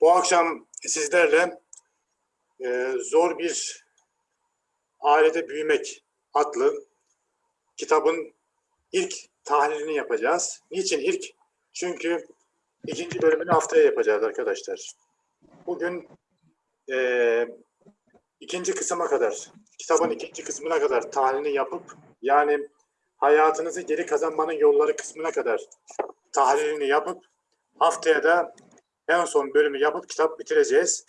Bu akşam sizlerle e, Zor Bir Ailede Büyümek adlı kitabın ilk tahlilini yapacağız. Niçin ilk? Çünkü ikinci bölümünü haftaya yapacağız arkadaşlar. Bugün e, ikinci kısma kadar, kitabın ikinci kısmına kadar tahlilini yapıp yani hayatınızı geri kazanmanın yolları kısmına kadar tahlilini yapıp haftaya da en son bölümü yapıp kitap bitireceğiz.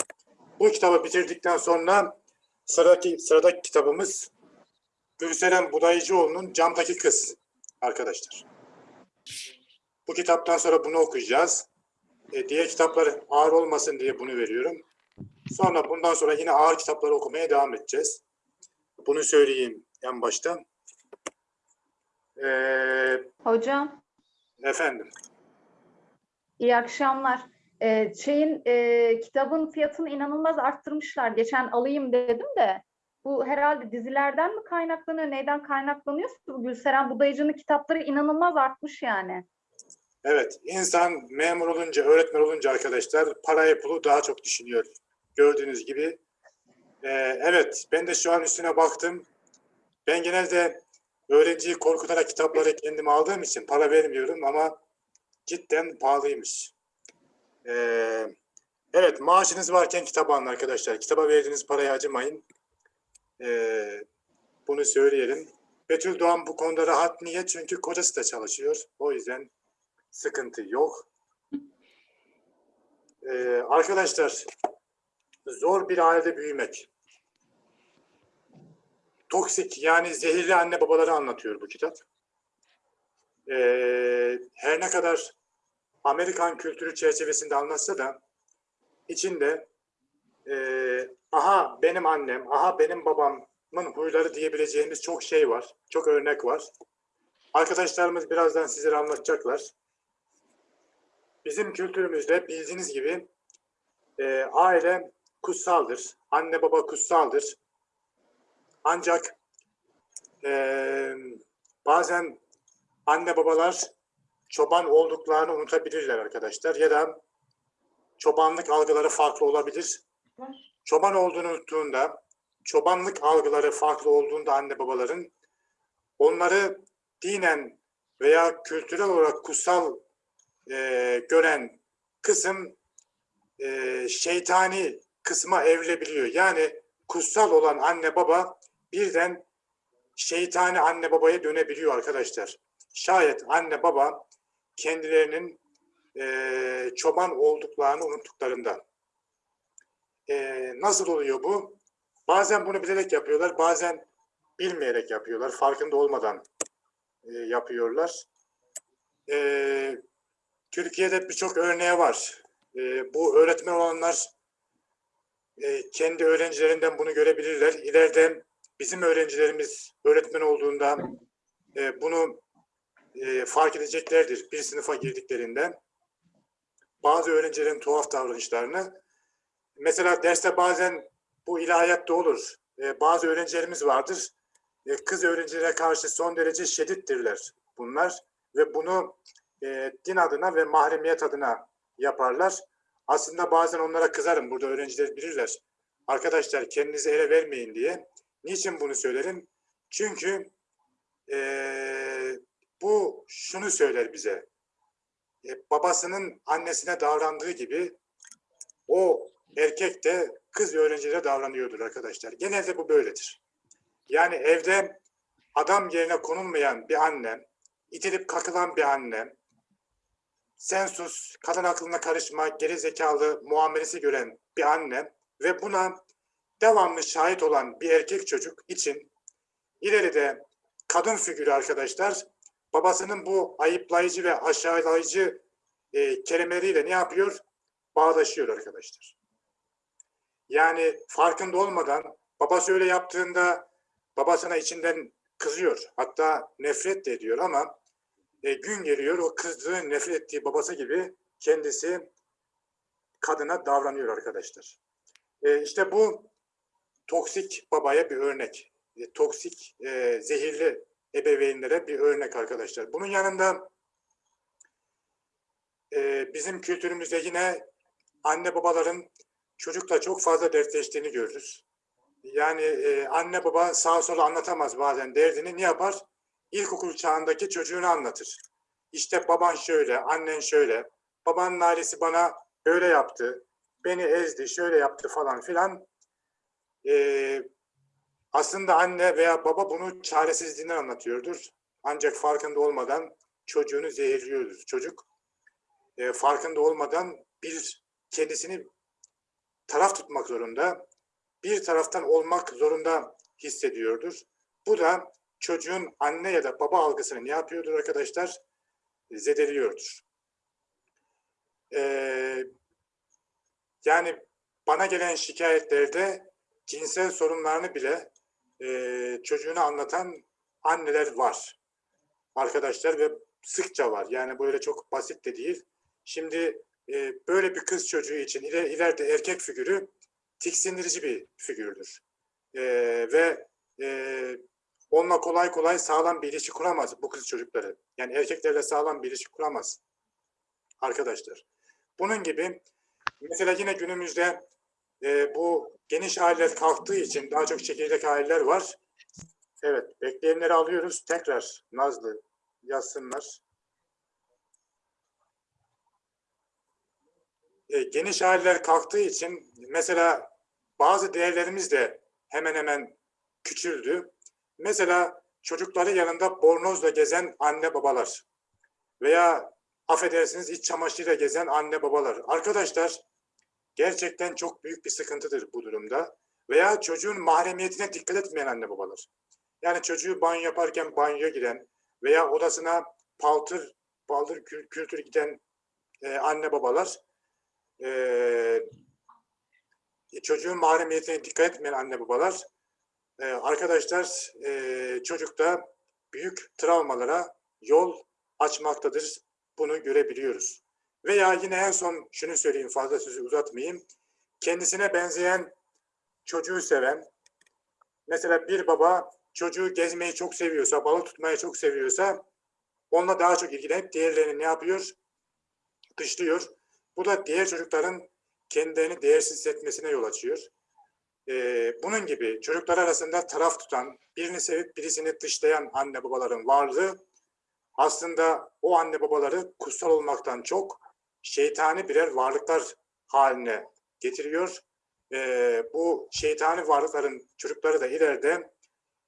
Bu kitabı bitirdikten sonra sıradaki, sıradaki kitabımız Gülseren Budayıcıoğlu'nun Camdaki Kız arkadaşlar. Bu kitaptan sonra bunu okuyacağız. E, diğer kitaplar ağır olmasın diye bunu veriyorum. Sonra bundan sonra yine ağır kitapları okumaya devam edeceğiz. Bunu söyleyeyim en başta. Ee, Hocam, efendim. iyi akşamlar. Ee, şeyin e, kitabın fiyatını inanılmaz arttırmışlar. Geçen alayım dedim de. Bu herhalde dizilerden mi kaynaklanıyor, neyden kaynaklanıyor? Bu Gülseren Budayıcı'nın kitapları inanılmaz artmış yani. Evet, insan memur olunca, öğretmen olunca arkadaşlar parayı pulu daha çok düşünüyor. Gördüğünüz gibi. Ee, evet, ben de şu an üstüne baktım. Ben genelde öğrenciyi korkutarak kitapları kendim aldığım için para vermiyorum ama cidden pahalıymış. Ee, evet, maaşınız varken kitap alın arkadaşlar. Kitaba verdiğiniz paraya acımayın. Ee, bunu söyleyelim. Betül Doğan bu konuda rahat. Niye? Çünkü kocası da çalışıyor. O yüzden sıkıntı yok. Ee, arkadaşlar, zor bir ailede büyümek. Toksik yani zehirli anne babaları anlatıyor bu kitap. Ee, her ne kadar Amerikan kültürü çerçevesinde anlatsa da içinde e, aha benim annem, aha benim babamın huyları diyebileceğimiz çok şey var. Çok örnek var. Arkadaşlarımız birazdan sizlere anlatacaklar. Bizim kültürümüzde bildiğiniz gibi e, aile kutsaldır. Anne baba kutsaldır. Ancak e, bazen anne babalar çoban olduklarını unutabilirler arkadaşlar. Ya da çobanlık algıları farklı olabilir. Çoban olduğunu unuttuğunda, çobanlık algıları farklı olduğunda anne babaların onları dinen veya kültürel olarak kutsal e, gören kısım e, şeytani kısma evrilebiliyor. Yani kutsal olan anne baba birden şeytani anne babaya dönebiliyor arkadaşlar. Şayet anne baba kendilerinin e, çoban olduklarını unuttuklarında. E, nasıl oluyor bu? Bazen bunu bilerek yapıyorlar, bazen bilmeyerek yapıyorlar, farkında olmadan e, yapıyorlar. E, Türkiye'de birçok örneği var. E, bu öğretmen olanlar e, kendi öğrencilerinden bunu görebilirler. İleride bizim öğrencilerimiz öğretmen olduğunda e, bunu e, fark edeceklerdir bir sınıfa girdiklerinde. Bazı öğrencilerin tuhaf davranışlarını. Mesela derste bazen bu ilahiyatta olur. E, bazı öğrencilerimiz vardır. E, kız öğrencilere karşı son derece şiddettirler bunlar. Ve bunu e, din adına ve mahremiyet adına yaparlar. Aslında bazen onlara kızarım. Burada öğrenciler bilirler. Arkadaşlar kendinizi ele vermeyin diye. Niçin bunu söylerim? Çünkü e, bu şunu söyler bize. E, babasının annesine davrandığı gibi o erkek de kız öğrencilere davranıyordur arkadaşlar. Genelde bu böyledir. Yani evde adam yerine konulmayan bir annem, itilip kakılan bir annem, sen sus, kadın aklına karışma, geri zekalı muamelesi gören bir annem ve buna devamlı şahit olan bir erkek çocuk için ileride kadın figürü arkadaşlar babasının bu ayıplayıcı ve aşağılayıcı e, kelimeleriyle ne yapıyor? Bağdaşıyor arkadaşlar. Yani farkında olmadan babası öyle yaptığında babasına içinden kızıyor. Hatta nefret de ediyor ama e, gün geliyor o kızdığı, nefret ettiği babası gibi kendisi kadına davranıyor arkadaşlar. E, işte bu toksik babaya bir örnek. E, toksik, e, zehirli ebeveynlere bir örnek arkadaşlar. Bunun yanında e, bizim kültürümüzde yine anne babaların çocukla çok fazla dertleştiğini görürüz. Yani e, anne baba sağa sola anlatamaz bazen derdini. Ne yapar? İlkokul çağındaki çocuğunu anlatır. İşte baban şöyle, annen şöyle, babanın ailesi bana böyle yaptı, beni ezdi, şöyle yaptı falan filan. E, aslında anne veya baba bunu çaresizliğinden anlatıyordur. Ancak farkında olmadan çocuğunu zehirliyordur. Çocuk e, farkında olmadan bir kendisini taraf tutmak zorunda, bir taraftan olmak zorunda hissediyordur. Bu da çocuğun anne ya da baba algısını ne yapıyordur arkadaşlar? Zedeliyordur. Ee, yani bana gelen şikayetlerde cinsel sorunlarını bile e, çocuğuna anlatan anneler var. Arkadaşlar ve sıkça var. Yani böyle çok basit de değil. Şimdi e, böyle bir kız çocuğu için iler, ileride erkek figürü tiksindirici bir figürdür. E, ve e, onunla kolay kolay sağlam bir ilişki kuramaz bu kız çocukları. Yani erkeklerle sağlam bir ilişki kuramaz arkadaşlar. Bunun gibi mesela yine günümüzde e, bu geniş aileler kalktığı için daha çok çekirdek aileler var. Evet, bekleyenleri alıyoruz. Tekrar Nazlı yazsınlar. E, geniş aileler kalktığı için mesela bazı değerlerimiz de hemen hemen küçüldü. Mesela çocukları yanında bornozla gezen anne babalar veya affedersiniz iç çamaşırıyla gezen anne babalar. Arkadaşlar gerçekten çok büyük bir sıkıntıdır bu durumda. Veya çocuğun mahremiyetine dikkat etmeyen anne babalar. Yani çocuğu banyo yaparken banyoya giren veya odasına paltır, paltır kül- kültür giden e, anne babalar e, çocuğun mahremiyetine dikkat etmeyen anne babalar e, arkadaşlar e, çocukta büyük travmalara yol açmaktadır. Bunu görebiliyoruz. Veya yine en son şunu söyleyeyim fazla sözü uzatmayayım. Kendisine benzeyen çocuğu seven mesela bir baba çocuğu gezmeyi çok seviyorsa, balık tutmayı çok seviyorsa onunla daha çok ilgilenip diğerlerini ne yapıyor? Dışlıyor. Bu da diğer çocukların kendilerini değersiz hissetmesine yol açıyor. Ee, bunun gibi çocuklar arasında taraf tutan, birini sevip birisini dışlayan anne babaların varlığı aslında o anne babaları kutsal olmaktan çok şeytani birer varlıklar haline getiriyor. Ee, bu şeytani varlıkların çocukları da ileride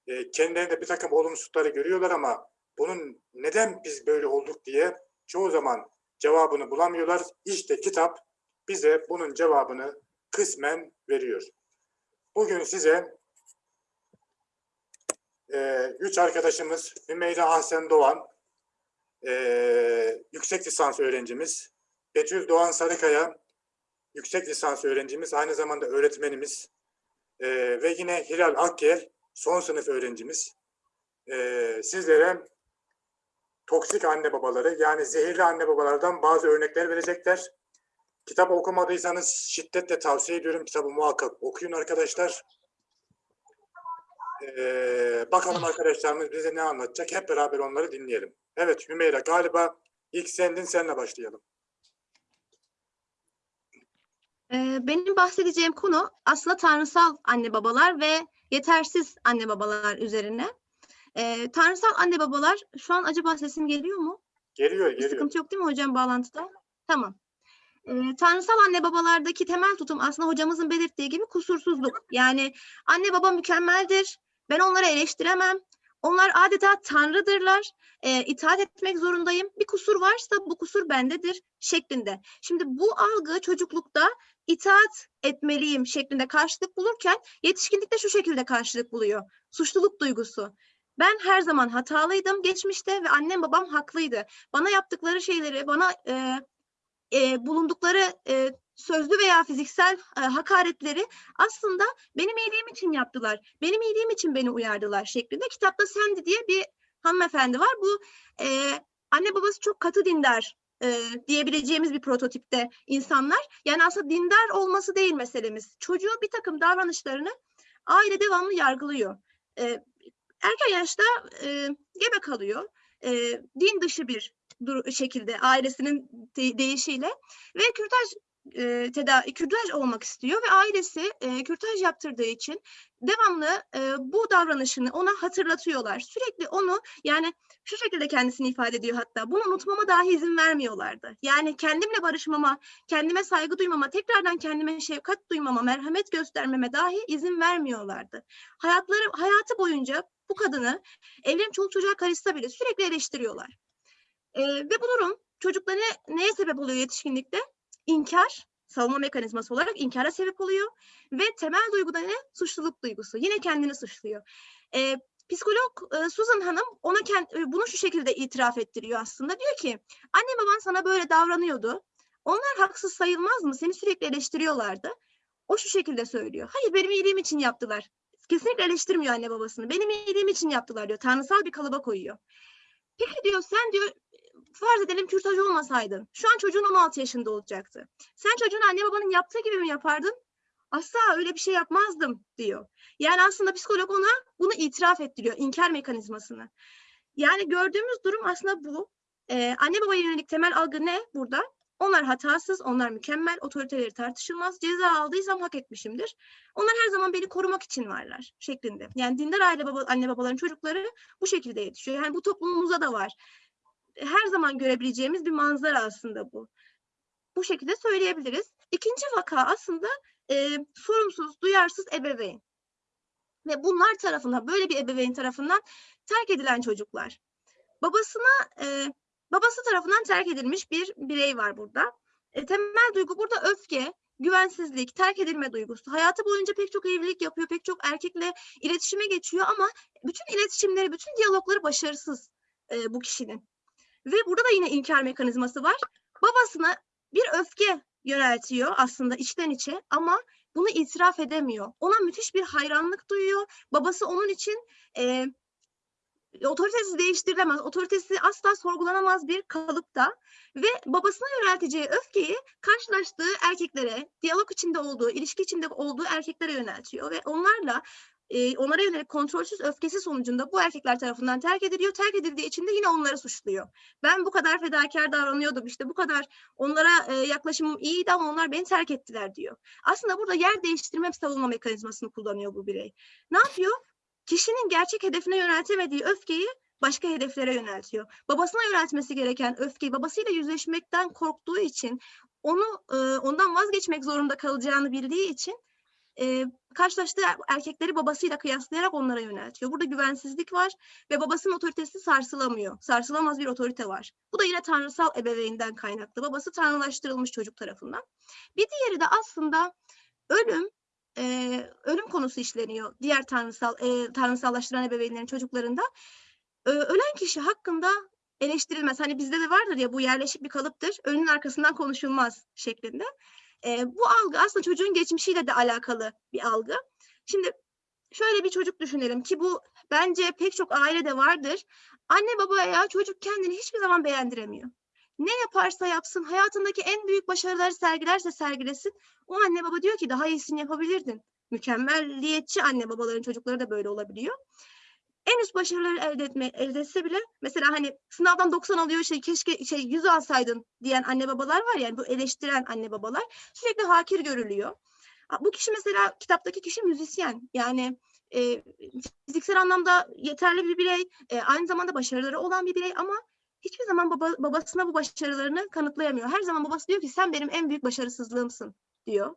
e, kendilerinde bir takım olumsuzlukları görüyorlar ama bunun neden biz böyle olduk diye çoğu zaman cevabını bulamıyorlar. İşte kitap bize bunun cevabını kısmen veriyor. Bugün size e, üç arkadaşımız Hümeyra Ahsen Doğan, e, yüksek lisans öğrencimiz, Betül Doğan Sarıkaya, yüksek lisans öğrencimiz, aynı zamanda öğretmenimiz e, ve yine Hilal Akgel, son sınıf öğrencimiz. E, sizlere toksik anne babaları yani zehirli anne babalardan bazı örnekler verecekler. Kitap okumadıysanız şiddetle tavsiye ediyorum. Kitabı muhakkak okuyun arkadaşlar. Ee, bakalım arkadaşlarımız bize ne anlatacak. Hep beraber onları dinleyelim. Evet Hümeyra galiba ilk sendin senle başlayalım. Ee, Benim bahsedeceğim konu aslında tanrısal anne babalar ve yetersiz anne babalar üzerine. Ee, tanrısal anne babalar, şu an acaba sesim geliyor mu? Geliyor Bir geliyor. sıkıntı yok değil mi hocam bağlantıda? Tamam. Ee, tanrısal anne babalardaki temel tutum aslında hocamızın belirttiği gibi kusursuzluk. Yani anne baba mükemmeldir. Ben onları eleştiremem. Onlar adeta tanrıdırlar. Ee, itaat etmek zorundayım. Bir kusur varsa bu kusur bendedir şeklinde. Şimdi bu algı çocuklukta itaat etmeliyim şeklinde karşılık bulurken yetişkinlikte şu şekilde karşılık buluyor. Suçluluk duygusu. Ben her zaman hatalıydım geçmişte ve annem babam haklıydı. Bana yaptıkları şeyleri, bana e, e, bulundukları e, sözlü veya fiziksel e, hakaretleri aslında benim iyiliğim için yaptılar. Benim iyiliğim için beni uyardılar şeklinde. Kitapta Sendi diye bir hanımefendi var. Bu e, anne babası çok katı dindar e, diyebileceğimiz bir prototipte insanlar. Yani aslında dindar olması değil meselemiz. Çocuğu bir takım davranışlarını aile devamlı yargılıyor. E, erken yaşta e, gebe kalıyor. E, din dışı bir şekilde ailesinin de- deyişiyle ve kürtaj e, tedavi, kürtaj olmak istiyor ve ailesi e, kürtaj yaptırdığı için devamlı e, bu davranışını ona hatırlatıyorlar. Sürekli onu yani şu şekilde kendisini ifade ediyor hatta bunu unutmama dahi izin vermiyorlardı. Yani kendimle barışmama, kendime saygı duymama, tekrardan kendime şefkat duymama, merhamet göstermeme dahi izin vermiyorlardı. Hayatları hayatı boyunca bu kadını evlerim çoluk çocuğa karışsa bile sürekli eleştiriyorlar. E, ve bu durum çocuklara neye sebep oluyor yetişkinlikte? İnkar, savunma mekanizması olarak inkara sebep oluyor ve temel duygu da ne? Suçluluk duygusu. Yine kendini suçluyor. Ee, psikolog e, Susan Hanım ona kend, e, bunu şu şekilde itiraf ettiriyor aslında. Diyor ki anne baban sana böyle davranıyordu. Onlar haksız sayılmaz mı? Seni sürekli eleştiriyorlardı. O şu şekilde söylüyor. Hayır benim iyiliğim için yaptılar. Kesinlikle eleştirmiyor anne babasını. Benim iyiliğim için yaptılar diyor. Tanrısal bir kalıba koyuyor. Peki diyor sen diyor farz edelim kürtaj olmasaydın. Şu an çocuğun 16 yaşında olacaktı. Sen çocuğun anne babanın yaptığı gibi mi yapardın? Asla öyle bir şey yapmazdım diyor. Yani aslında psikolog ona bunu itiraf ettiriyor. inkar mekanizmasını. Yani gördüğümüz durum aslında bu. Ee, anne babaya yönelik temel algı ne burada? Onlar hatasız, onlar mükemmel, otoriteleri tartışılmaz. Ceza aldıysam hak etmişimdir. Onlar her zaman beni korumak için varlar şeklinde. Yani dindar aile baba, anne babaların çocukları bu şekilde yetişiyor. Yani bu toplumumuzda da var her zaman görebileceğimiz bir manzara aslında bu. Bu şekilde söyleyebiliriz. İkinci vaka aslında e, sorumsuz, duyarsız ebeveyn. Ve bunlar tarafından, böyle bir ebeveyn tarafından terk edilen çocuklar. Babasına, e, babası tarafından terk edilmiş bir birey var burada. E, temel duygu burada öfke, güvensizlik, terk edilme duygusu. Hayatı boyunca pek çok evlilik yapıyor, pek çok erkekle iletişime geçiyor ama bütün iletişimleri, bütün diyalogları başarısız e, bu kişinin. Ve burada da yine inkar mekanizması var. Babasına bir öfke yöneltiyor aslında içten içe ama bunu itiraf edemiyor. Ona müthiş bir hayranlık duyuyor. Babası onun için e, otoritesi değiştirilemez, otoritesi asla sorgulanamaz bir kalıpta ve babasına yönelteceği öfkeyi karşılaştığı erkeklere, diyalog içinde olduğu, ilişki içinde olduğu erkeklere yöneltiyor ve onlarla e, onlara yönelik kontrolsüz öfkesi sonucunda bu erkekler tarafından terk ediliyor. Terk edildiği için de yine onları suçluyor. Ben bu kadar fedakar davranıyordum işte bu kadar onlara e, yaklaşımım iyiydi ama onlar beni terk ettiler diyor. Aslında burada yer değiştirme savunma mekanizmasını kullanıyor bu birey. Ne yapıyor? Kişinin gerçek hedefine yöneltemediği öfkeyi başka hedeflere yöneltiyor. Babasına yöneltmesi gereken öfkeyi babasıyla yüzleşmekten korktuğu için onu e, ondan vazgeçmek zorunda kalacağını bildiği için e, karşılaştığı erkekleri babasıyla kıyaslayarak onlara yöneltiyor. Burada güvensizlik var ve babasının otoritesi sarsılamıyor. Sarsılamaz bir otorite var. Bu da yine tanrısal ebeveynden kaynaklı. Babası tanrılaştırılmış çocuk tarafından. Bir diğeri de aslında ölüm e, ölüm konusu işleniyor. Diğer tanrısal e, tanrısallaştıran ebeveynlerin çocuklarında. E, ölen kişi hakkında eleştirilmez. Hani bizde de vardır ya bu yerleşik bir kalıptır. Ölünün arkasından konuşulmaz şeklinde. E, bu algı aslında çocuğun geçmişiyle de alakalı bir algı. Şimdi şöyle bir çocuk düşünelim ki bu bence pek çok ailede vardır. Anne babaya çocuk kendini hiçbir zaman beğendiremiyor. Ne yaparsa yapsın, hayatındaki en büyük başarıları sergilerse sergilesin, o anne baba diyor ki daha iyisini yapabilirdin. Mükemmelliyetçi anne babaların çocukları da böyle olabiliyor en üst başarıları elde etme elde etse bile mesela hani sınavdan 90 alıyor işte keşke şey 100 alsaydın diyen anne babalar var yani bu eleştiren anne babalar sürekli hakir görülüyor. Bu kişi mesela kitaptaki kişi müzisyen yani e, fiziksel anlamda yeterli bir birey e, aynı zamanda başarıları olan bir birey ama hiçbir zaman baba, babasına bu başarılarını kanıtlayamıyor. Her zaman babası diyor ki sen benim en büyük başarısızlığımsın diyor.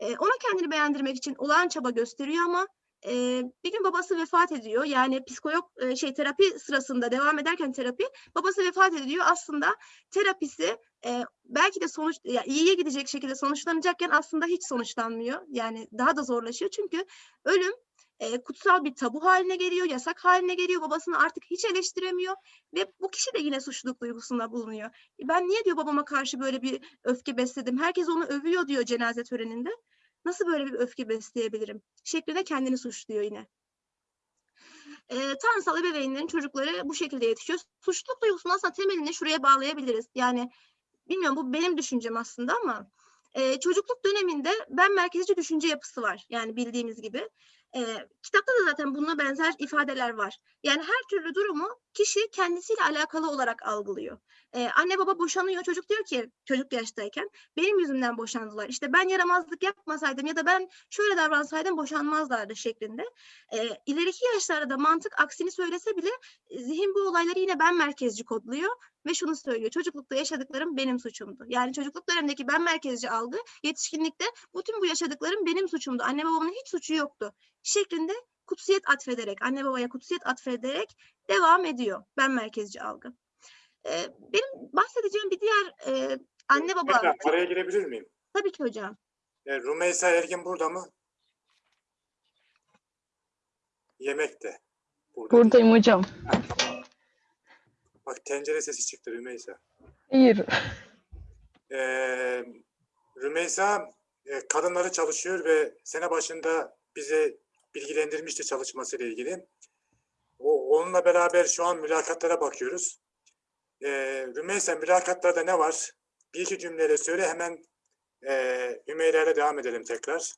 E, ona kendini beğendirmek için olağan çaba gösteriyor ama e, bir gün babası vefat ediyor. Yani psikolog e, şey terapi sırasında devam ederken terapi babası vefat ediyor. Aslında terapisi e, belki de sonuç ya iyiye gidecek şekilde sonuçlanacakken aslında hiç sonuçlanmıyor. Yani daha da zorlaşıyor. Çünkü ölüm e, kutsal bir tabu haline geliyor, yasak haline geliyor. Babasını artık hiç eleştiremiyor ve bu kişi de yine suçluluk duygusunda bulunuyor. Ben niye diyor babama karşı böyle bir öfke besledim? Herkes onu övüyor diyor cenaze töreninde. Nasıl böyle bir öfke besleyebilirim? Şeklinde kendini suçluyor yine. E, tanrısal ebeveynlerin çocukları bu şekilde yetişiyor. Suçluluk duygusunu aslında temelini şuraya bağlayabiliriz. Yani bilmiyorum bu benim düşüncem aslında ama e, çocukluk döneminde ben merkezci düşünce yapısı var. Yani bildiğimiz gibi. E, kitapta da zaten bununla benzer ifadeler var. Yani her türlü durumu kişi kendisiyle alakalı olarak algılıyor. E, anne baba boşanıyor. Çocuk diyor ki çocuk yaştayken benim yüzümden boşandılar. İşte ben yaramazlık yapmasaydım ya da ben şöyle davransaydım boşanmazlardı şeklinde. E, ileriki yaşlarda da mantık aksini söylese bile e, zihin bu olayları yine ben merkezci kodluyor ve şunu söylüyor. Çocuklukta yaşadıklarım benim suçumdu. Yani çocukluk dönemindeki ben merkezci algı yetişkinlikte bütün bu yaşadıklarım benim suçumdu. Anne babamın hiç suçu yoktu şeklinde kutsiyet atfederek, anne babaya kutsiyet atfederek devam ediyor ben merkezci algı. Ee, benim bahsedeceğim bir diğer e, anne baba Hümeyra, araya girebilir miyim? tabii ki hocam. E, Rümeysa Ergin burada mı? Yemekte. Burada değil. Buradayım hocam. Bak tencere sesi çıktı Rümeysa. Hayır. Ee, Rümeysa e, kadınları çalışıyor ve sene başında bize bilgilendirmişti çalışmasıyla ilgili. O, onunla beraber şu an mülakatlara bakıyoruz. Ee, Rümeysa mülakatlarda ne var? Bir iki cümleyle söyle hemen e, Hümeyra'yla devam edelim tekrar.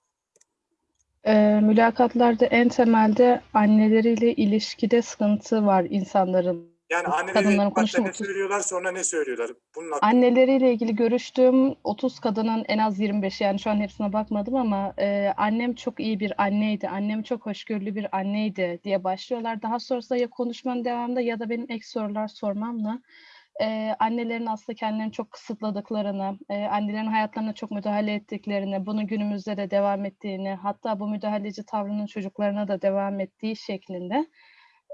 Ee, mülakatlarda en temelde anneleriyle ilişkide sıkıntı var insanların. Yani Kadınların ilk başta ne söylüyorlar sonra ne söylüyorlar? Bunun hakkında Anneleriyle ilgili görüştüğüm 30 kadının en az 25 yani şu an hepsine bakmadım ama e, annem çok iyi bir anneydi, annem çok hoşgörülü bir anneydi diye başlıyorlar. Daha sonrasında ya konuşmanın devamında ya da benim ek sorular sormamla e, annelerin aslında kendilerini çok kısıtladıklarını, e, annelerin hayatlarına çok müdahale ettiklerini, bunun günümüzde de devam ettiğini, hatta bu müdahaleci tavrının çocuklarına da devam ettiği şeklinde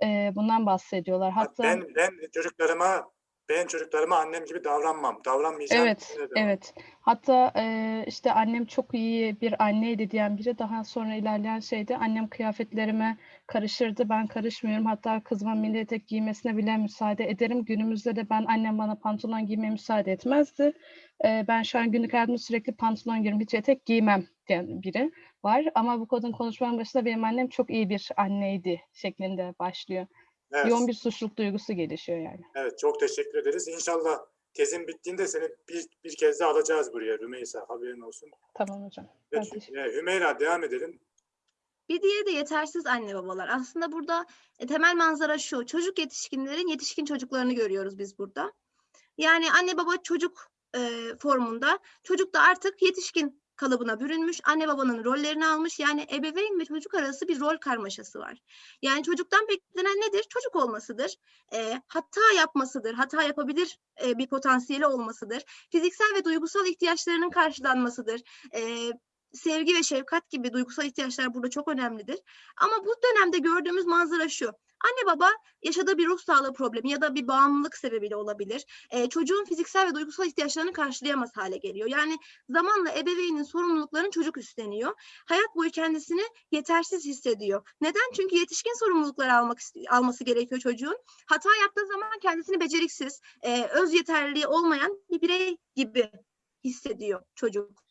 e, bundan bahsediyorlar. Hatta ben ben çocuklarıma ben çocuklarıma annem gibi davranmam. Davranmayacağım. Evet, evet. Hatta eee, işte annem çok iyi bir anneydi diyen biri daha sonra ilerleyen şeyde annem kıyafetlerime karışırdı. Ben karışmıyorum. Hatta kızıma mini etek giymesine bile müsaade ederim. Günümüzde de ben annem bana pantolon giymeye müsaade etmezdi. Eee, ben şu an günlük hayatımda sürekli pantolon giyiyorum. Hiç etek giymem diyen biri var. Ama bu kadın konuşmanın başında benim annem çok iyi bir anneydi şeklinde başlıyor. Evet. Yoğun bir suçluluk duygusu gelişiyor yani. Evet, çok teşekkür ederiz. İnşallah tezin bittiğinde seni bir, bir kez daha alacağız buraya Rümeysa. Haberin olsun. Tamam hocam. Evet, e, Hümeyra devam edelim. Bir diğeri de yetersiz anne babalar. Aslında burada e, temel manzara şu. Çocuk yetişkinlerin yetişkin çocuklarını görüyoruz biz burada. Yani anne baba çocuk e, formunda. Çocuk da artık yetişkin kalıbına bürünmüş. Anne babanın rollerini almış. Yani ebeveyn ve çocuk arası bir rol karmaşası var. Yani çocuktan beklenen nedir? Çocuk olmasıdır. E, hata yapmasıdır. Hata yapabilir e, bir potansiyeli olmasıdır. Fiziksel ve duygusal ihtiyaçlarının karşılanmasıdır. E, sevgi ve şefkat gibi duygusal ihtiyaçlar burada çok önemlidir. Ama bu dönemde gördüğümüz manzara şu. Anne baba yaşadığı bir ruh sağlığı problemi ya da bir bağımlılık sebebiyle olabilir. Ee, çocuğun fiziksel ve duygusal ihtiyaçlarını karşılayamaz hale geliyor. Yani zamanla ebeveynin sorumluluklarını çocuk üstleniyor. Hayat boyu kendisini yetersiz hissediyor. Neden? Çünkü yetişkin sorumlulukları almak alması gerekiyor çocuğun. Hata yaptığı zaman kendisini beceriksiz, e, öz yeterliliği olmayan bir birey gibi hissediyor çocuk.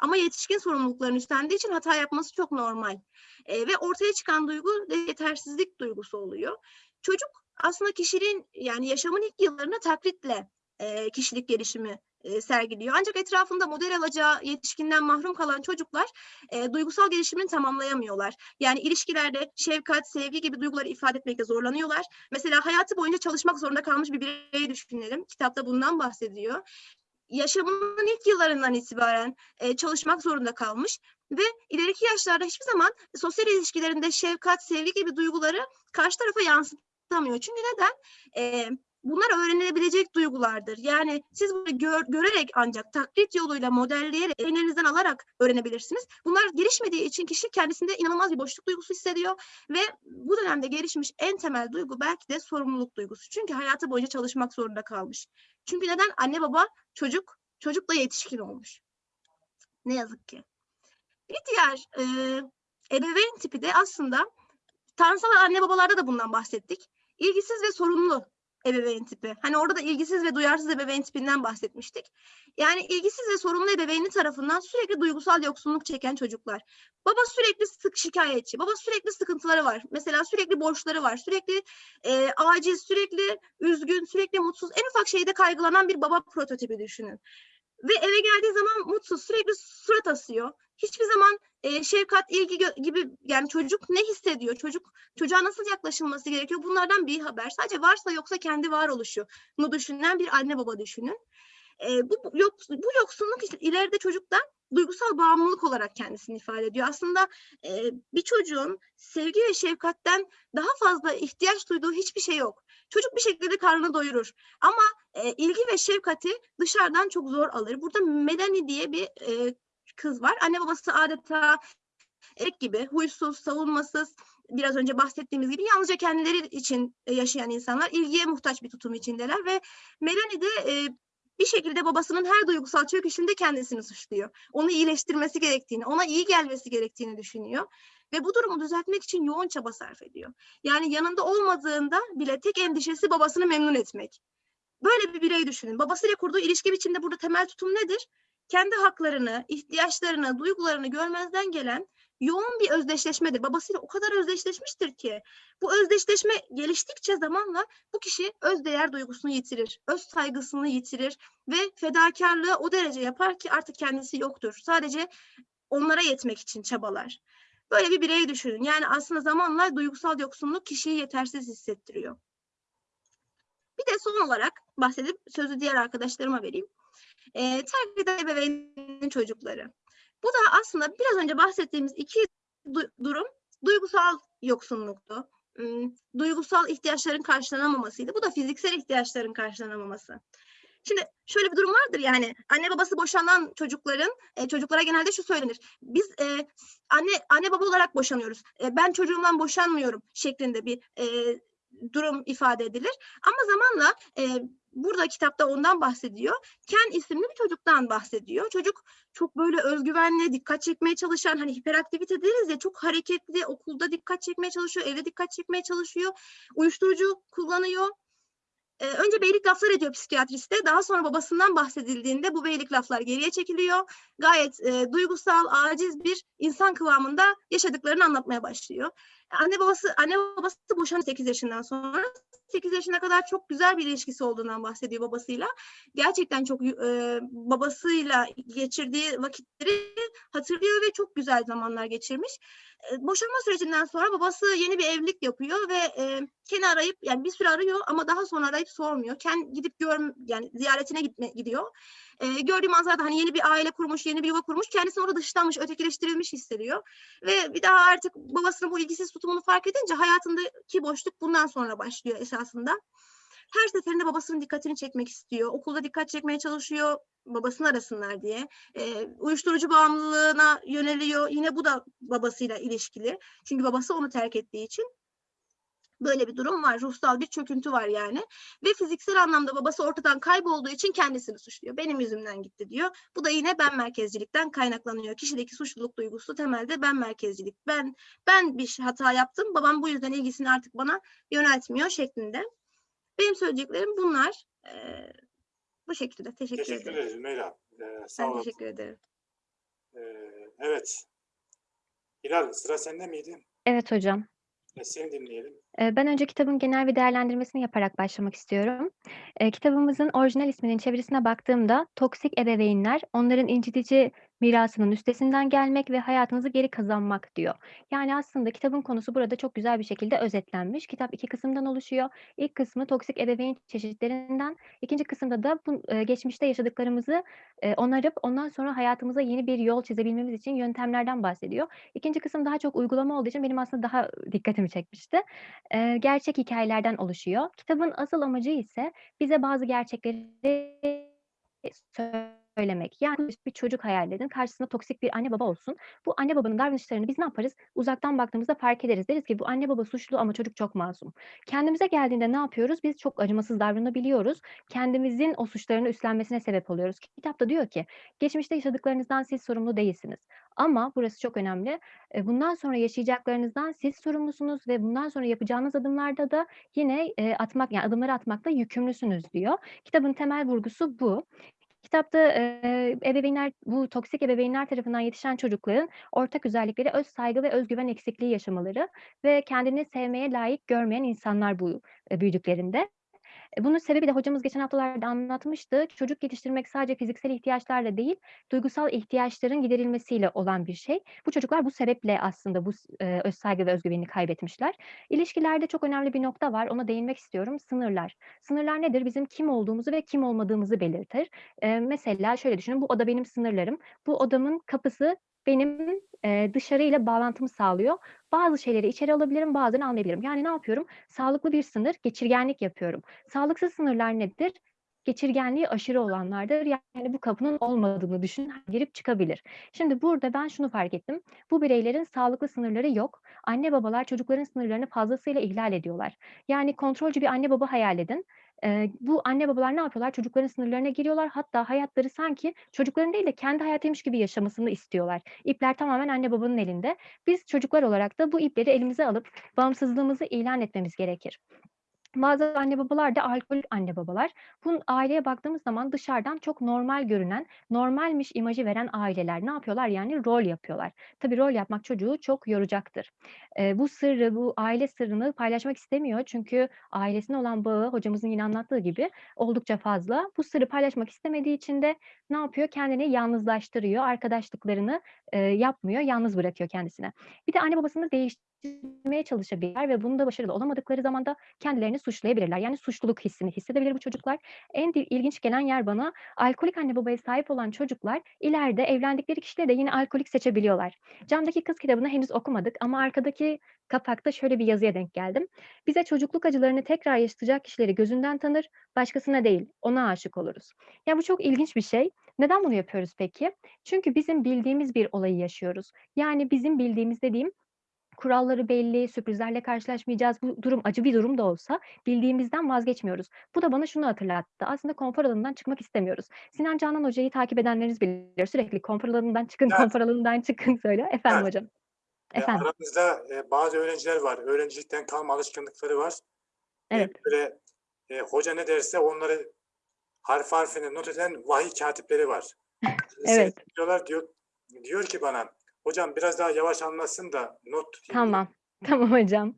Ama yetişkin sorumluluklarını üstlendiği için hata yapması çok normal. E, ve ortaya çıkan duygu yetersizlik duygusu oluyor. Çocuk aslında kişiliğin yani yaşamın ilk yıllarında taklitle e, kişilik gelişimi e, sergiliyor. Ancak etrafında model alacağı yetişkinden mahrum kalan çocuklar e, duygusal gelişimini tamamlayamıyorlar. Yani ilişkilerde şefkat, sevgi gibi duyguları ifade etmekte zorlanıyorlar. Mesela hayatı boyunca çalışmak zorunda kalmış bir bireyi düşünelim. Kitapta bundan bahsediyor yaşamının ilk yıllarından itibaren e, çalışmak zorunda kalmış ve ileriki yaşlarda hiçbir zaman sosyal ilişkilerinde şefkat, sevgi gibi duyguları karşı tarafa yansıtamıyor. Çünkü neden? E, bunlar öğrenilebilecek duygulardır. Yani siz bunu gör- görerek ancak taklit yoluyla modelleyerek elinizden alarak öğrenebilirsiniz. Bunlar gelişmediği için kişi kendisinde inanılmaz bir boşluk duygusu hissediyor ve bu dönemde gelişmiş en temel duygu belki de sorumluluk duygusu. Çünkü hayatı boyunca çalışmak zorunda kalmış. Çünkü neden? Anne baba çocuk, çocuk da yetişkin olmuş. Ne yazık ki. Bir diğer e, ebeveyn tipi de aslında tanrısal anne babalarda da bundan bahsettik. İlgisiz ve sorumlu ebeveyn tipi. Hani orada da ilgisiz ve duyarsız ebeveyn tipinden bahsetmiştik. Yani ilgisiz ve sorumlu ebeveyni tarafından sürekli duygusal yoksunluk çeken çocuklar. Baba sürekli sık şikayetçi, baba sürekli sıkıntıları var. Mesela sürekli borçları var, sürekli e, aciz, sürekli üzgün, sürekli mutsuz, en ufak şeyde kaygılanan bir baba prototipi düşünün. ve eve geldiği zaman mutsuz, sürekli surat asıyor. Hiçbir zaman e, şefkat, ilgi gibi yani çocuk ne hissediyor? Çocuk çocuğa nasıl yaklaşılması gerekiyor? Bunlardan bir haber. Sadece varsa yoksa kendi varoluşunu düşünen bir anne baba düşünün. E, bu, yok, bu yoksunluk işte ileride çocukta duygusal bağımlılık olarak kendisini ifade ediyor. Aslında e, bir çocuğun sevgi ve şefkatten daha fazla ihtiyaç duyduğu hiçbir şey yok. Çocuk bir şekilde karnını doyurur. Ama e, ilgi ve şefkati dışarıdan çok zor alır. Burada Melanie diye bir e, kız var. Anne babası adeta erek gibi huysuz, savunmasız, biraz önce bahsettiğimiz gibi yalnızca kendileri için e, yaşayan insanlar ilgiye muhtaç bir tutum içindeler ve Melanie de e, bir şekilde babasının her duygusal çöküşünde kendisini suçluyor. Onu iyileştirmesi gerektiğini, ona iyi gelmesi gerektiğini düşünüyor ve bu durumu düzeltmek için yoğun çaba sarf ediyor. Yani yanında olmadığında bile tek endişesi babasını memnun etmek. Böyle bir birey düşünün. Babasıyla kurduğu ilişki biçiminde burada temel tutum nedir? Kendi haklarını, ihtiyaçlarını, duygularını görmezden gelen yoğun bir özdeşleşmedir. Babasıyla o kadar özdeşleşmiştir ki bu özdeşleşme geliştikçe zamanla bu kişi özdeğer duygusunu yitirir, öz saygısını yitirir ve fedakarlığı o derece yapar ki artık kendisi yoktur. Sadece onlara yetmek için çabalar. Böyle bir birey düşünün. Yani aslında zamanla duygusal yoksunluk kişiyi yetersiz hissettiriyor. Bir de son olarak bahsedip sözü diğer arkadaşlarıma vereyim. Ee, terk eden ebeveynin çocukları. Bu da aslında biraz önce bahsettiğimiz iki du- durum duygusal yoksunluktu. Hmm, Duygusal ihtiyaçların karşılanamamasıydı. Bu da fiziksel ihtiyaçların karşılanamaması. Şimdi şöyle bir durum vardır yani anne babası boşanan çocukların e, çocuklara genelde şu söylenir. Biz e, anne anne baba olarak boşanıyoruz. E, ben çocuğumdan boşanmıyorum şeklinde bir e, durum ifade edilir. Ama zamanla e, burada kitapta ondan bahsediyor. Ken isimli bir çocuktan bahsediyor. Çocuk çok böyle özgüvenli, dikkat çekmeye çalışan, hani hiperaktivite deriz ya çok hareketli, okulda dikkat çekmeye çalışıyor, evde dikkat çekmeye çalışıyor. Uyuşturucu kullanıyor. Ee, önce beylik laflar ediyor psikiyatriste. Daha sonra babasından bahsedildiğinde bu beylik laflar geriye çekiliyor. Gayet e, duygusal, aciz bir insan kıvamında yaşadıklarını anlatmaya başlıyor. Anne babası anne babası boşandı 8 yaşından sonra. 8 yaşına kadar çok güzel bir ilişkisi olduğundan bahsediyor babasıyla. Gerçekten çok e, babasıyla geçirdiği vakitleri hatırlıyor ve çok güzel zamanlar geçirmiş. E, boşanma sürecinden sonra babası yeni bir evlilik yapıyor ve e, Ken'i arayıp yani bir süre arıyor ama daha sonra arayıp sormuyor. Ken gidip gör yani ziyaretine gitme, gidiyor. E, gördüğü manzarada hani yeni bir aile kurmuş, yeni bir yuva kurmuş. Kendisini orada dışlanmış, ötekileştirilmiş hissediyor. Ve bir daha artık babasının bu ilgisiz tutumunu fark edince hayatındaki boşluk bundan sonra başlıyor esasında. Her seferinde babasının dikkatini çekmek istiyor. Okulda dikkat çekmeye çalışıyor babasını arasınlar diye. E, uyuşturucu bağımlılığına yöneliyor. Yine bu da babasıyla ilişkili. Çünkü babası onu terk ettiği için. Böyle bir durum var. Ruhsal bir çöküntü var yani. Ve fiziksel anlamda babası ortadan kaybolduğu için kendisini suçluyor. Benim yüzümden gitti diyor. Bu da yine ben merkezcilikten kaynaklanıyor. Kişideki suçluluk duygusu temelde ben merkezcilik. Ben ben bir hata yaptım. Babam bu yüzden ilgisini artık bana yöneltmiyor şeklinde. Benim söyleyeceklerim bunlar. Ee, bu şekilde. Teşekkür, Teşekkür ederim. ederiz Meyla. Ee, sağ Ben ol. teşekkür ederim. Ee, evet. Hilal sıra sende miydi? Evet hocam. Seni dinleyelim. Eee, Ben önce kitabın genel bir değerlendirmesini yaparak başlamak istiyorum. Eee, kitabımızın orijinal isminin çevirisine baktığımda toksik ebeveynler onların incitici mirasının üstesinden gelmek ve hayatınızı geri kazanmak diyor. Yani aslında kitabın konusu burada çok güzel bir şekilde özetlenmiş. Kitap iki kısımdan oluşuyor. İlk kısmı toksik ebeveyn çeşitlerinden, ikinci kısımda da bu eee, geçmişte yaşadıklarımızı eee, onarıp ondan sonra hayatımıza yeni bir yol çizebilmemiz için yöntemlerden bahsediyor. İkinci kısım daha çok uygulama olduğu için benim aslında daha dikkatimi çekmişti. Eee, gerçek hikayelerden oluşuyor. Kitabın asıl amacı ise bize bazı gerçekleri söylemek. Yani bir çocuk hayal edin. Karşısında toksik bir anne baba olsun. Bu anne babanın davranışlarını biz ne yaparız? Uzaktan baktığımızda fark ederiz. Deriz ki bu anne baba suçlu ama çocuk çok masum. Kendimize geldiğinde ne yapıyoruz? Biz çok acımasız davranabiliyoruz. Kendimizin o suçlarını üstlenmesine sebep oluyoruz. Kitapta diyor ki geçmişte yaşadıklarınızdan siz sorumlu değilsiniz. Ama burası çok önemli. E, bundan sonra yaşayacaklarınızdan siz sorumlusunuz ve bundan sonra yapacağınız adımlarda da yine e, atmak yani adımları atmakla yükümlüsünüz diyor. Kitabın temel vurgusu bu. Kitapta e, ebeveynler bu toksik ebeveynler tarafından yetişen çocukların ortak özellikleri öz saygı ve özgüven eksikliği yaşamaları ve kendini sevmeye layık görmeyen insanlar bu e, büyüdüklerinde. E, bunun sebebi de hocamız geçen haftalarda anlatmıştı. Çocuk yetiştirmek sadece fiziksel ihtiyaçlarla değil, duygusal ihtiyaçların giderilmesiyle olan bir şey. Bu çocuklar bu sebeple aslında bu s eee, öz saygı ve öz güvenini kaybetmişler. İlişkilerde çok önemli bir nokta var, ona değinmek istiyorum. Sınırlar. Sınırlar nedir? Bizim kim olduğumuzu ve kim olmadığımızı belirtir. Eee, mesela şöyle düşünün, bu oda benim sınırlarım. Bu odamın kapısı benim, eee, dışarıyla bağlantımı sağlıyor. Bazı şeyleri içeri alabilirim, bazılarını almayabilirim. Yani ne yapıyorum? Sağlıklı bir sınır, geçirgenlik yapıyorum. Sağlıksız sınırlar nedir? Geçirgenliği aşırı olanlardır. Yani bu kapının olmadığını düşünün, girip çıkabilir. Şimdi burada ben şunu fark ettim. Bu bireylerin sağlıklı sınırları yok. Anne babalar çocukların sınırlarını fazlasıyla ihlal ediyorlar. Yani kontrolcü bir anne baba hayal edin. Eee, bu anne babalar ne yapıyorlar? Çocukların sınırlarına giriyorlar. Hatta hayatları sanki çocukların değil de kendi hayatıymış gibi yaşamasını istiyorlar. İpler tamamen anne babanın elinde. Biz çocuklar olarak da bu ipleri elimize alıp bağımsızlığımızı ilan etmemiz gerekir. Bazı anne babalar da alkolik anne babalar. Bunun aileye baktığımız zaman dışarıdan çok normal görünen, normalmiş imajı veren aileler ne yapıyorlar? Yani rol yapıyorlar. Tabii rol yapmak çocuğu çok yoracaktır. Eee, bu sırrı, bu aile sırrını paylaşmak istemiyor. Çünkü ailesine olan bağı hocamızın yine anlattığı gibi oldukça fazla. Bu sırrı paylaşmak istemediği için de ne yapıyor? Kendini yalnızlaştırıyor. Arkadaşlıklarını, eee, yapmıyor, yalnız bırakıyor kendisine. Bir de anne babasını değiştirmeye çalışabilirler ve bunda başarılı olamadıkları zaman da kendilerini suçlayabilirler. Yani suçluluk hissini hissedebilir bu çocuklar. En ilginç gelen yer bana alkolik anne babaya sahip olan çocuklar ileride evlendikleri kişileri de yine alkolik seçebiliyorlar. Camdaki Kız kitabını henüz okumadık ama arkadaki kapakta şöyle bir yazıya denk geldim. Bize çocukluk acılarını tekrar yaşatacak kişileri gözünden tanır, başkasına değil, ona aşık oluruz. Ya bu çok ilginç bir şey. Neden bunu yapıyoruz peki? Çünkü bizim bildiğimiz bir olayı yaşıyoruz. Yani bizim bildiğimiz dediğim kuralları belli, sürprizlerle karşılaşmayacağız. Bu durum acı bir durum da olsa bildiğimizden vazgeçmiyoruz. Bu da bana şunu hatırlattı. Aslında konfor alanından çıkmak istemiyoruz. Sinan Canan Hoca'yı takip edenleriniz bilir. Sürekli konfor alanından çıkın, Evet. konfor alanından çıkın söylüyor. Efendim Evet. hocam. E, Efendim. aramızda e, bazı öğrenciler var. Öğrencilikten kalma alışkanlıkları var. E, Evet. böyle e, hoca ne derse onları harf harfine not eden vahiy katipleri var. Evet. Diyorlar diyor diyor ki bana hocam biraz daha yavaş anlatsın da not tutayım." Tamam. Tamam hocam.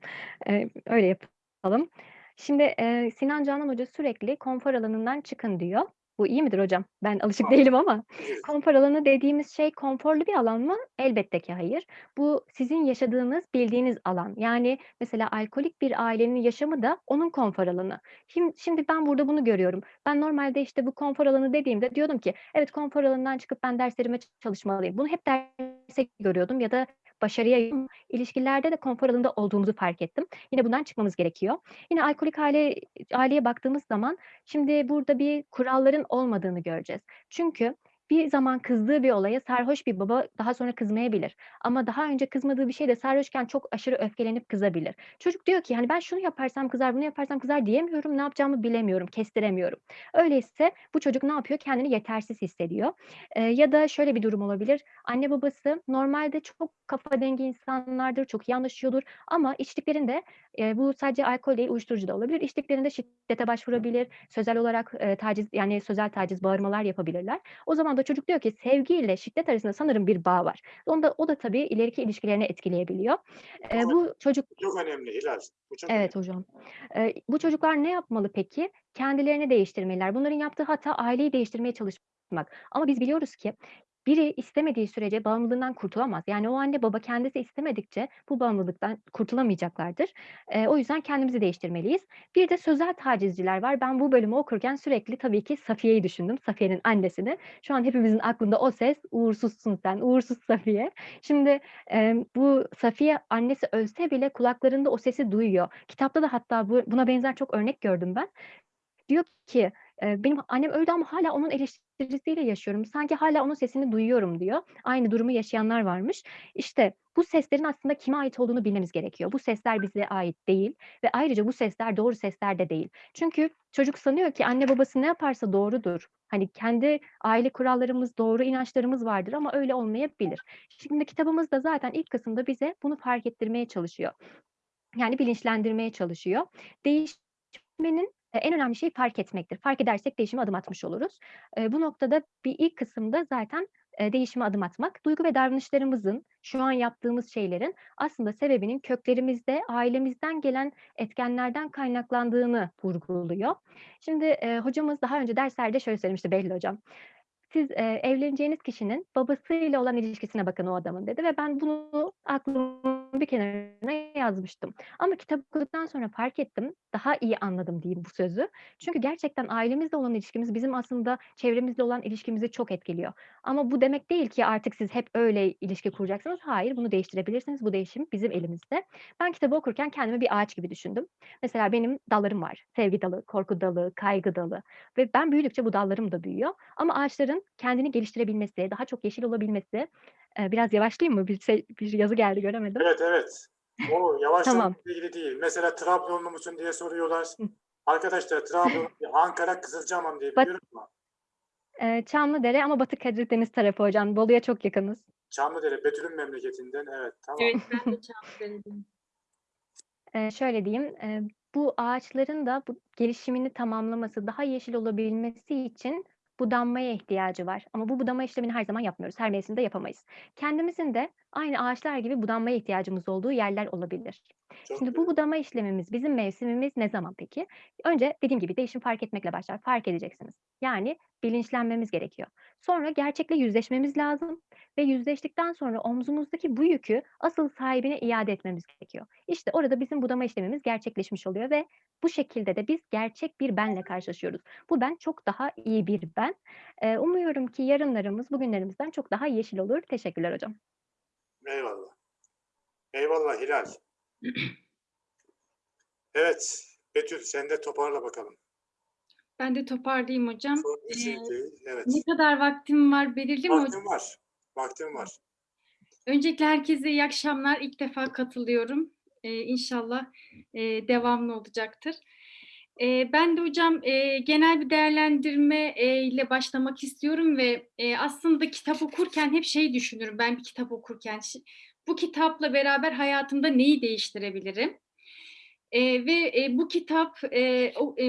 Eee, öyle yapalım. Şimdi, eee, Sinan Canan Hoca sürekli konfor alanından çıkın diyor. Bu iyi midir hocam? Ben alışık değilim ama. Konfor alanı dediğimiz şey konforlu bir alan mı? Elbette ki hayır. Bu sizin yaşadığınız, bildiğiniz alan. Yani mesela alkolik bir ailenin yaşamı da onun konfor alanı. Şim şimdi ben burada bunu görüyorum. Ben normalde, işte, bu konfor alanı dediğimde diyordum ki evet, konfor alanından çıkıp ben derslerime çalışmalıyım. Bunu hep derste görüyordum ya da başarıya ilişkilerde de konfor alanında olduğumuzu fark ettim. Yine bundan çıkmamız gerekiyor. Yine alkolik aile aileye baktığımız zaman şimdi burada bir kuralların olmadığını göreceğiz. Çünkü bir zaman kızdığı bir olaya sarhoş bir baba daha sonra kızmayabilir. Ama daha önce kızmadığı bir şeyde sarhoşken çok aşırı öfkelenip kızabilir. Çocuk diyor ki, hani, "Ben şunu yaparsam kızar, bunu yaparsam kızar diyemiyorum, ne yapacağımı bilemiyorum, kestiremiyorum." Öyleyse bu çocuk ne yapıyor? Kendini yetersiz hissediyor. Eee, ya da şöyle bir durum olabilir. Anne babası normalde çok kafa dengi insanlardır, çok iyi ama içtiklerinde, eee, bu sadece alkol değil, uyuşturucu da olabilir. İçtiklerinde şiddete başvurabilir, sözel olarak, eee, taciz, yani sözel taciz, bağırmalar yapabilirler. O zaman da çocuk diyor ki sevgiyle şiddet arasında sanırım bir bağ var. Onda o da tabii ileriki ilişkilerini etkileyebiliyor. Eee, bu çocuk Çok önemli Hilal. Bu çok Evet hocam. Eee, bu çocuklar ne yapmalı peki? Kendilerini değiştirmeliler. Bunların yaptığı hata aileyi değiştirmeye çalışmak. Ama biz biliyoruz ki biri istemediği sürece bağımlılığından kurtulamaz. Yani o anne baba kendisi istemedikçe bu bağımlılıktan kurtulamayacaklardır. Eee, o yüzden kendimizi değiştirmeliyiz. Bir de sözel tacizciler var. Ben bu bölümü okurken sürekli tabii ki Safiye'yi düşündüm. Safiye'nin annesini. Şu an hepimizin aklında o ses, "Uğursuzsun sen, uğursuz Safiye." Şimdi, emm, bu Safiye annesi ölse bile kulaklarında o sesi duyuyor. Kitapta da hatta bu buna benzer çok örnek gördüm ben. Diyor ki, "Benim annem öldü ama hâlâ onun eleştirisiyle yaşıyorum. Sanki hâlâ onun sesini duyuyorum." diyor. Aynı durumu yaşayanlar varmış. İşte bu seslerin aslında kime ait olduğunu bilmemiz gerekiyor. Bu sesler bize ait değil ve ayrıca bu sesler doğru sesler de değil. Çünkü çocuk sanıyor ki anne babası ne yaparsa doğrudur. Hani kendi aile kurallarımız, doğru inançlarımız vardır ama öyle olmayabilir. Şimdi kitabımız da zaten ilk kısımda bize bunu fark ettirmeye çalışıyor. Yani bilinçlendirmeye çalışıyor. Değişmenin, en önemli şeyi fark etmektir. Fark edersek değişime adım atmış oluruz. Bu noktada bir ilk kısımda zaten değişime adım atmak. Duygu ve davranışlarımızın, şu an yaptığımız şeylerin aslında sebebinin köklerimizde, ailemizden gelen etkenlerden kaynaklandığını vurguluyor. Şimdi hocamız daha önce derslerde şöyle söylemişti Behlül hocam. Siz e, evleneceğiniz kişinin babasıyla olan ilişkisine bakın o adamın dedi ve ben bunu aklımın bir kenarına yazmıştım. Ama kitap okuduktan sonra fark ettim, daha iyi anladım diyeyim bu sözü. Çünkü gerçekten ailemizle olan ilişkimiz bizim aslında çevremizle olan ilişkimizi çok etkiliyor. Ama bu demek değil ki artık siz hep öyle ilişki kuracaksınız. Hayır, bunu değiştirebilirsiniz. Bu değişim bizim elimizde. Ben kitabı okurken kendimi bir ağaç gibi düşündüm. Mesela benim dallarım var. Sevgi dalı, korku dalı, kaygı dalı ve ben büyüdükçe bu dallarım da büyüyor. Ama ağaçların kendini geliştirebilmesi, daha çok yeşil olabilmesi, e, biraz yavaşlayayım mı? Bir, şey- bir yazı geldi göremedim. Evet evet. O yavaşlamakla Tamam. ilgili değil. Mesela Trabzonlu musun diye soruyorlar. Arkadaşlar Trabzon, Ankara, Kızılcahamam diye biliyorum ama E, Çamlıdere ama Batı Karadeniz tarafı hocam. Bolu'ya çok yakınız. Çamlıdere, Betül'ün memleketinden. Evet tamam. Evet ben de Çamlıdere'deyim. Eee, şöyle diyeyim, eee, bu ağaçların da bu gelişimini tamamlaması, daha yeşil olabilmesi için budanmaya ihtiyacı var. Ama bu budama işlemini her zaman yapmıyoruz. Her mevsimde yapamayız. Kendimizin de aynı ağaçlar gibi budanmaya ihtiyacımız olduğu yerler olabilir. Çok Şimdi bu budama işlemimiz, bizim mevsimimiz ne zaman peki? Önce dediğim gibi değişim fark etmekle başlar. Fark edeceksiniz. Yani bilinçlenmemiz gerekiyor. Sonra gerçekle yüzleşmemiz lazım ve yüzleştikten sonra omzumuzdaki bu yükü asıl sahibine iade etmemiz gerekiyor. İşte orada bizim budama işlemimiz gerçekleşmiş oluyor ve bu şekilde de biz gerçek bir benle karşılaşıyoruz. Bu ben çok daha iyi bir ben. Eee, umuyorum ki yarınlarımız bugünlerimizden çok daha yeşil olur. Teşekkürler hocam. Eyvallah. Eyvallah Hilal. Evet. Betül sen de toparla bakalım. Ben de toparlayayım hocam. Şey Ee. Evet. Ne kadar vaktim var belirli mi hocam? Vaktin var. Vaktin var. Öncelikle herkese iyi akşamlar. İlk defa katılıyorum. Ee, inşallah e, devamlı olacaktır. Ben de hocam genel bir değerlendirme ile başlamak istiyorum ve aslında kitap okurken hep şey düşünürüm ben bir kitap okurken. Bu kitapla beraber hayatımda neyi değiştirebilirim? Ve bu kitap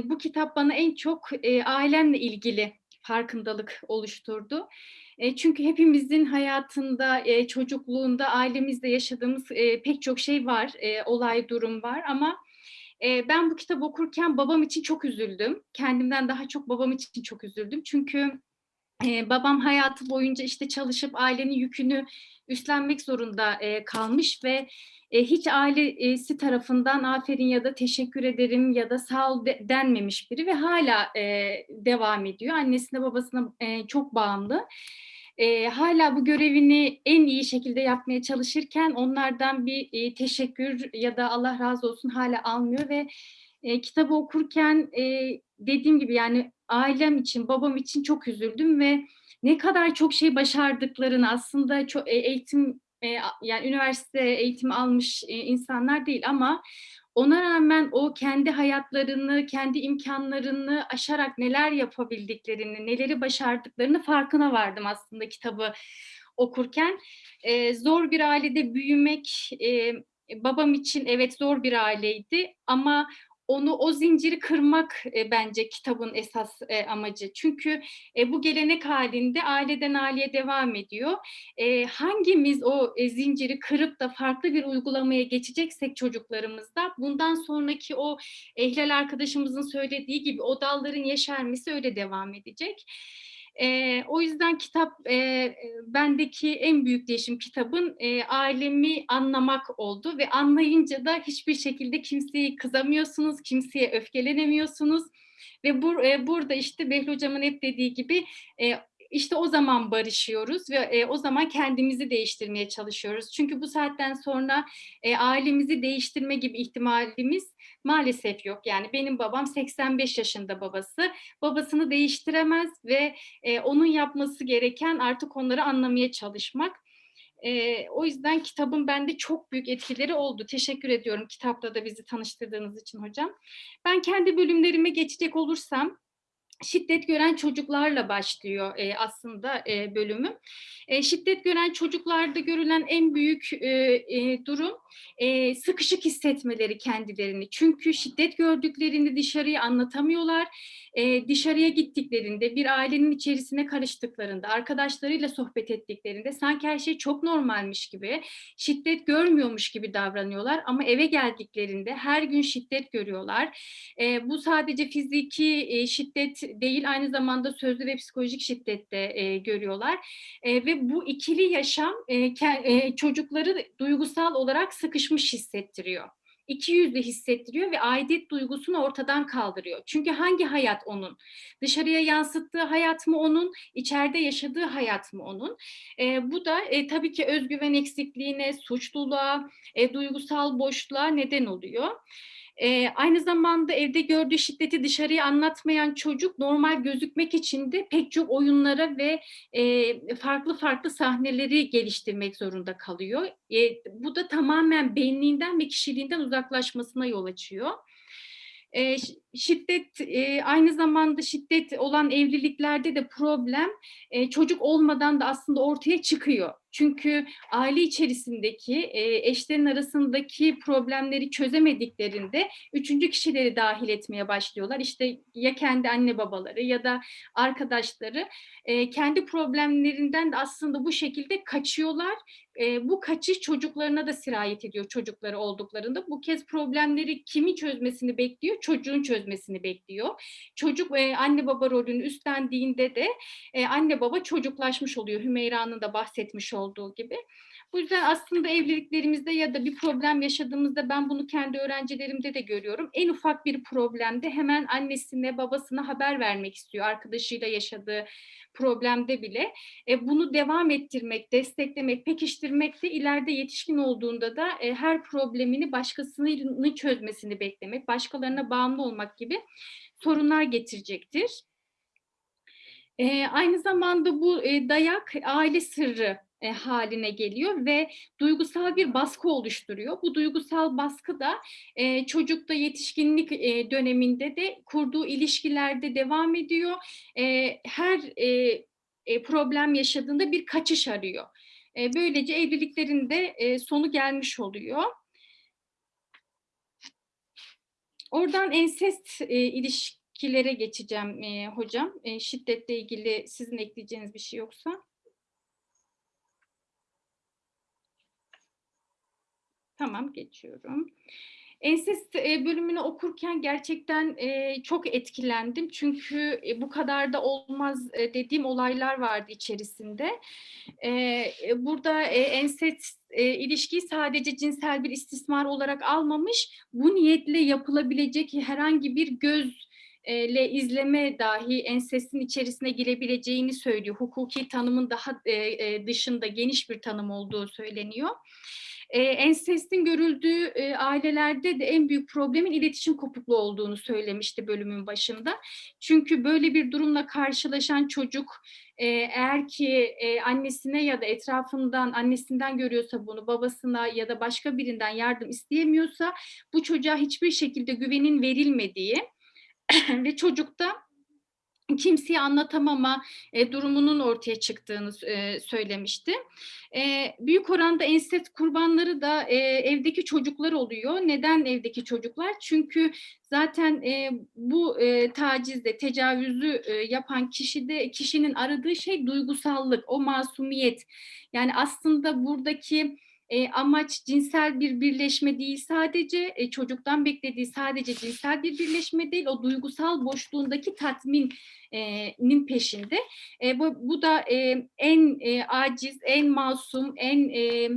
bu kitap bana en çok ailemle ilgili farkındalık oluşturdu. Çünkü hepimizin hayatında, çocukluğunda, ailemizde yaşadığımız pek çok şey var, olay, durum var ama e, ben bu kitabı okurken babam için çok üzüldüm. Kendimden daha çok babam için çok üzüldüm. Çünkü e, babam hayatı boyunca işte çalışıp ailenin yükünü üstlenmek zorunda e, kalmış ve e, hiç ailesi tarafından aferin ya da teşekkür ederim ya da sağ ol de- denmemiş biri ve hala devam ediyor. Annesine babasına çok bağımlı. E, hala bu görevini en iyi şekilde yapmaya çalışırken onlardan bir e, teşekkür ya da Allah razı olsun hala almıyor ve e, kitabı okurken e, dediğim gibi yani ailem için, babam için çok üzüldüm ve ne kadar çok şey başardıklarını aslında çok eğitim e, yani üniversite eğitimi almış e, insanlar değil ama ona rağmen o kendi hayatlarını, kendi imkanlarını aşarak neler yapabildiklerini, neleri başardıklarını farkına vardım aslında kitabı okurken. E, zor bir ailede büyümek e, babam için evet zor bir aileydi ama onu o zinciri kırmak e, bence kitabın esas e, amacı. Çünkü e, bu gelenek halinde aileden aileye devam ediyor. E, hangimiz o e, zinciri kırıp da farklı bir uygulamaya geçeceksek çocuklarımızda bundan sonraki o e, arkadaşımızın söylediği gibi o dalların yeşermesi öyle devam edecek. E, o yüzden kitap e, bendeki en büyük değişim kitabın e, ailemi anlamak oldu ve anlayınca da hiçbir şekilde kimseyi kızamıyorsunuz, kimseye öfkelenemiyorsunuz. Ve bur, e, burada işte Behlül Hocam'ın hep dediği gibi e, işte o zaman barışıyoruz ve e, o zaman kendimizi değiştirmeye çalışıyoruz. Çünkü bu saatten sonra e, ailemizi değiştirme gibi ihtimalimiz maalesef yok. Yani benim babam 85 yaşında babası. Babasını değiştiremez ve e, onun yapması gereken artık onları anlamaya çalışmak. E, o yüzden kitabın bende çok büyük etkileri oldu. Teşekkür ediyorum kitapla da bizi tanıştırdığınız için hocam. Ben kendi bölümlerime geçecek olursam şiddet gören çocuklarla başlıyor e, aslında e, bölümü. E, şiddet gören çocuklarda görülen en büyük e, e, durum e, sıkışık hissetmeleri kendilerini. Çünkü şiddet gördüklerini dışarıya anlatamıyorlar. E, dışarıya gittiklerinde, bir ailenin içerisine karıştıklarında, arkadaşlarıyla sohbet ettiklerinde sanki her şey çok normalmiş gibi, şiddet görmüyormuş gibi davranıyorlar. Ama eve geldiklerinde her gün şiddet görüyorlar. E, bu sadece fiziki e, şiddet değil, aynı zamanda sözlü ve psikolojik şiddet de e, görüyorlar. E, ve bu ikili yaşam e, e, çocukları duygusal olarak sıkışmış hissettiriyor. İki yüzlü hissettiriyor ve aidiyet duygusunu ortadan kaldırıyor. Çünkü hangi hayat onun? Dışarıya yansıttığı hayat mı onun? içeride yaşadığı hayat mı onun? E, bu da e, tabii ki özgüven eksikliğine, suçluluğa, e, duygusal boşluğa neden oluyor. Ee, aynı zamanda evde gördüğü şiddeti dışarıya anlatmayan çocuk normal gözükmek için de pek çok oyunlara ve e, farklı farklı sahneleri geliştirmek zorunda kalıyor. E, bu da tamamen benliğinden ve kişiliğinden uzaklaşmasına yol açıyor. E, şiddet e, aynı zamanda şiddet olan evliliklerde de problem e, çocuk olmadan da aslında ortaya çıkıyor. Çünkü aile içerisindeki e, eşlerin arasındaki problemleri çözemediklerinde üçüncü kişileri dahil etmeye başlıyorlar. İşte ya kendi anne babaları ya da arkadaşları e, kendi problemlerinden de aslında bu şekilde kaçıyorlar. E, bu kaçış çocuklarına da sirayet ediyor çocukları olduklarında. Bu kez problemleri kimi çözmesini bekliyor? Çocuğun çözmesini bekliyor. Çocuk anne baba rolünü üstlendiğinde de anne baba çocuklaşmış oluyor. Hümeyra'nın da bahsetmiş olduğu gibi. Bu yüzden aslında evliliklerimizde ya da bir problem yaşadığımızda ben bunu kendi öğrencilerimde de görüyorum. En ufak bir problemde hemen annesine babasına haber vermek istiyor. Arkadaşıyla yaşadığı problemde bile. E, bunu devam ettirmek, desteklemek, pekiştirmek de ileride yetişkin olduğunda da e, her problemini başkasının çözmesini beklemek, başkalarına bağımlı olmak gibi sorunlar getirecektir. E, aynı zamanda bu e, dayak aile sırrı e, haline geliyor ve duygusal bir baskı oluşturuyor. Bu duygusal baskı da e, çocukta yetişkinlik e, döneminde de kurduğu ilişkilerde devam ediyor. E, her e, e, problem yaşadığında bir kaçış arıyor. E, böylece evliliklerinde e, sonu gelmiş oluyor. Oradan ensest e, ilişkilere geçeceğim e, hocam. E, şiddetle ilgili sizin ekleyeceğiniz bir şey yoksa. Tamam geçiyorum. Ensest e, bölümünü okurken gerçekten e, çok etkilendim. Çünkü e, bu kadar da olmaz dediğim olaylar vardı içerisinde. Burada ensest ilişkiyi sadece cinsel bir istismar olarak almamış, bu niyetle yapılabilecek herhangi bir göz ile izleme dahi ensestin içerisine girebileceğini söylüyor. Hukuki tanımın daha dışında geniş bir tanım olduğu söyleniyor. E, ensestin görüldüğü e, ailelerde de en büyük problemin iletişim kopukluğu olduğunu söylemişti bölümün başında. Çünkü böyle bir durumla karşılaşan çocuk e, eğer ki e, annesine ya da etrafından annesinden görüyorsa bunu babasına ya da başka birinden yardım isteyemiyorsa bu çocuğa hiçbir şekilde güvenin verilmediği ve çocukta kimseye anlatamama e, durumunun ortaya çıktığını e, söylemişti. E, büyük oranda ensest kurbanları da e, evdeki çocuklar oluyor. Neden evdeki çocuklar? Çünkü zaten e, bu e, tacizde, tecavüzü e, yapan kişide kişinin aradığı şey duygusallık, o masumiyet. Yani aslında buradaki e, amaç cinsel bir birleşme değil sadece e, çocuktan beklediği sadece cinsel bir birleşme değil o duygusal boşluğundaki tatminin peşinde. E, bu, bu da e, en e, aciz, en masum, en e,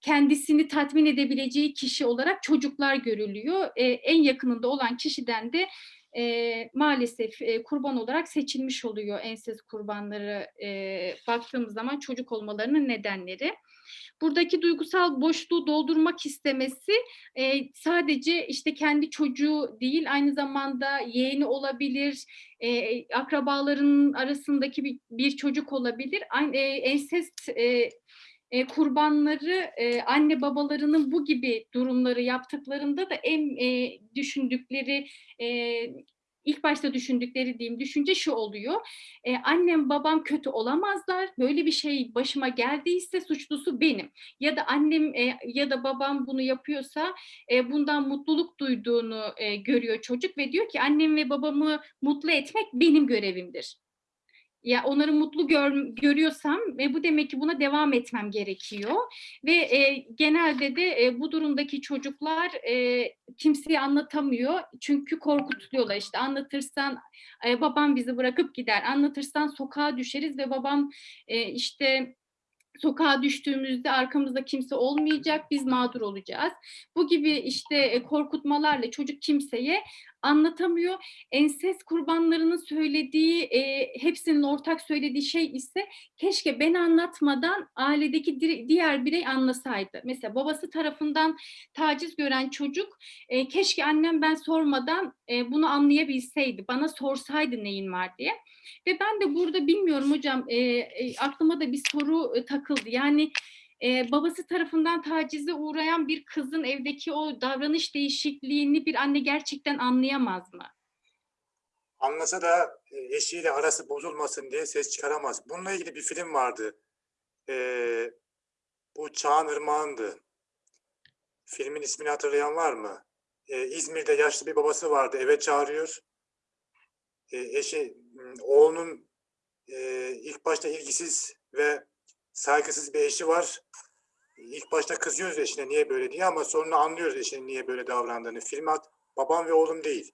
kendisini tatmin edebileceği kişi olarak çocuklar görülüyor. E, en yakınında olan kişiden de e, maalesef e, kurban olarak seçilmiş oluyor ensest kurbanları e, baktığımız zaman çocuk olmalarının nedenleri. Buradaki duygusal boşluğu doldurmak istemesi e, sadece işte kendi çocuğu değil aynı zamanda yeğeni olabilir, e, akrabaların arasındaki bir, bir çocuk olabilir. Aynı, e, ensest e, e, kurbanları e, anne babalarının bu gibi durumları yaptıklarında da en e, düşündükleri e, ilk başta düşündükleri diyeyim düşünce şu oluyor. E, annem babam kötü olamazlar. Böyle bir şey başıma geldiyse suçlusu benim. Ya da annem e, ya da babam bunu yapıyorsa e, bundan mutluluk duyduğunu e, görüyor çocuk ve diyor ki annem ve babamı mutlu etmek benim görevimdir. Ya onları mutlu gör, görüyorsam ve bu demek ki buna devam etmem gerekiyor. Ve e, genelde de e, bu durumdaki çocuklar e, kimseye anlatamıyor. Çünkü korkutuluyorlar işte anlatırsan e, babam bizi bırakıp gider. Anlatırsan sokağa düşeriz ve babam e, işte sokağa düştüğümüzde arkamızda kimse olmayacak, biz mağdur olacağız. Bu gibi işte e, korkutmalarla çocuk kimseye anlatamıyor. Ensest kurbanlarının söylediği, e, hepsinin ortak söylediği şey ise keşke ben anlatmadan ailedeki di- diğer birey anlasaydı. Mesela babası tarafından taciz gören çocuk, e, keşke annem ben sormadan e, bunu anlayabilseydi, bana sorsaydı neyin var diye. Ve ben de burada bilmiyorum hocam e, e, aklıma da bir soru e, takıldı. Yani e, babası tarafından tacize uğrayan bir kızın evdeki o davranış değişikliğini bir anne gerçekten anlayamaz mı? Anlasa da eşiyle arası bozulmasın diye ses çıkaramaz. Bununla ilgili bir film vardı. Ee, bu Çağan Irmağan'dı. Filmin ismini hatırlayan var mı? Ee, İzmir'de yaşlı bir babası vardı. Eve çağırıyor. Ee, eşi, oğlunun e, ilk başta ilgisiz ve saygısız bir eşi var. İlk başta kızıyoruz eşine niye böyle diye ama sonra anlıyoruz eşinin niye böyle davrandığını. Film ad Babam ve Oğlum değil.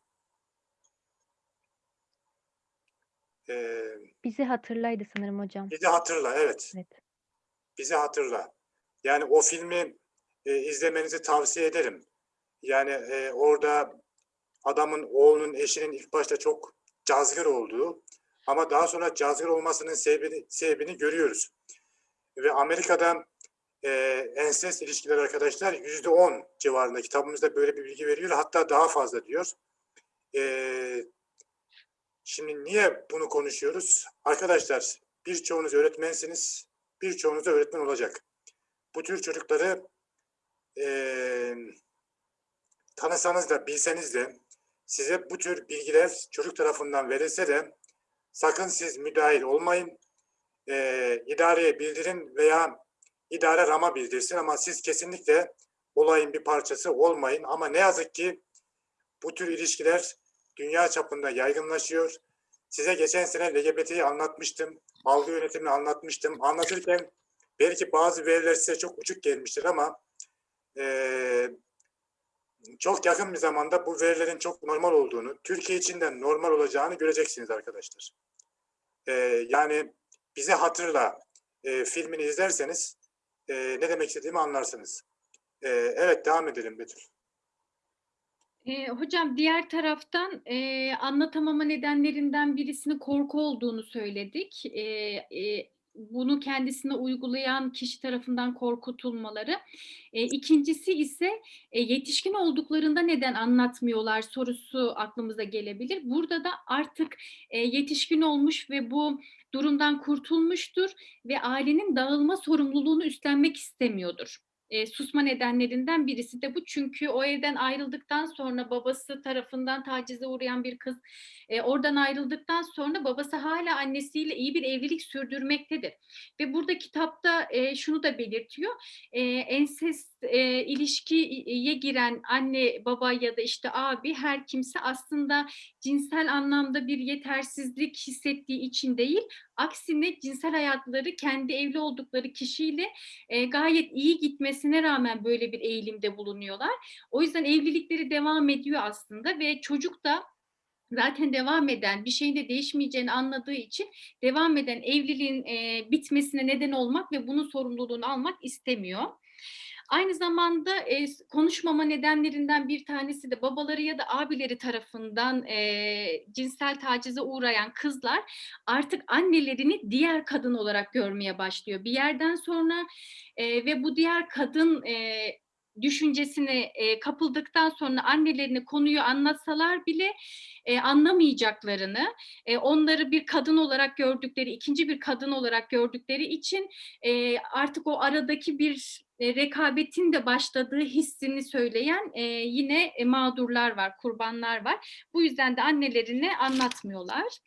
Ee, Bizi hatırlaydı sanırım hocam. bizi hatırla evet. Evet. Bizi hatırla. Yani o filmi e, izlemenizi tavsiye ederim. Yani e, orada adamın oğlunun eşinin ilk başta çok cazgır olduğu ama daha sonra cazgır olmasının sebebini, sebebini görüyoruz. Ve Amerika'da e, ensest ilişkiler arkadaşlar yüzde on civarında kitabımızda böyle bir bilgi veriyor. Hatta daha fazla diyor. E, şimdi niye bunu konuşuyoruz? Arkadaşlar birçoğunuz öğretmensiniz. Birçoğunuz da öğretmen olacak. Bu tür çocukları e, tanısanız da bilseniz de size bu tür bilgiler çocuk tarafından verilse de sakın siz müdahil olmayın. E, idareye bildirin veya idare rama bildirsin ama siz kesinlikle olayın bir parçası olmayın. Ama ne yazık ki bu tür ilişkiler dünya çapında yaygınlaşıyor. Size geçen sene LGBT'yi anlatmıştım. Algı yönetimini anlatmıştım. Anlatırken belki bazı veriler size çok uçuk gelmiştir ama eee, çok yakın bir zamanda bu verilerin çok normal olduğunu, Türkiye için de normal olacağını göreceksiniz arkadaşlar. Eee, yani bizi hatırla eee, filmini izlerseniz eee, ne demek istediğimi anlarsınız. Eee, evet devam edelim Betül. E, hocam diğer taraftan e, anlatamama nedenlerinden birisinin korku olduğunu söyledik. E, e, bunu kendisine uygulayan kişi tarafından korkutulmaları. E, ikincisi ise e, yetişkin olduklarında neden anlatmıyorlar sorusu aklımıza gelebilir. Burada da artık e, yetişkin olmuş ve bu durumdan kurtulmuştur ve ailenin dağılma sorumluluğunu üstlenmek istemiyordur. E, susma nedenlerinden birisi de bu. Çünkü o evden ayrıldıktan sonra babası tarafından tacize uğrayan bir kız e, oradan ayrıldıktan sonra babası hala annesiyle iyi bir evlilik sürdürmektedir. Ve burada kitapta e, şunu da belirtiyor. E, ensest e, ilişkiye giren anne, baba ya da işte abi her kimse aslında cinsel anlamda bir yetersizlik hissettiği için değil, aksine cinsel hayatları kendi evli oldukları kişiyle e, gayet iyi gitmesine rağmen böyle bir eğilimde bulunuyorlar. O yüzden evlilikleri devam ediyor aslında ve çocuk da zaten devam eden bir şeyin de değişmeyeceğini anladığı için devam eden evliliğin e, bitmesine neden olmak ve bunun sorumluluğunu almak istemiyor. Aynı zamanda e, konuşmama nedenlerinden bir tanesi de babaları ya da abileri tarafından e, cinsel tacize uğrayan kızlar artık annelerini diğer kadın olarak görmeye başlıyor. Bir yerden sonra e, ve bu diğer kadın e, düşüncesine e, kapıldıktan sonra annelerine konuyu anlatsalar bile e, anlamayacaklarını, e, onları bir kadın olarak gördükleri, ikinci bir kadın olarak gördükleri için e, artık o aradaki bir e, rekabetin de başladığı hissini söyleyen e, yine e, mağdurlar var, kurbanlar var. Bu yüzden de annelerine anlatmıyorlar.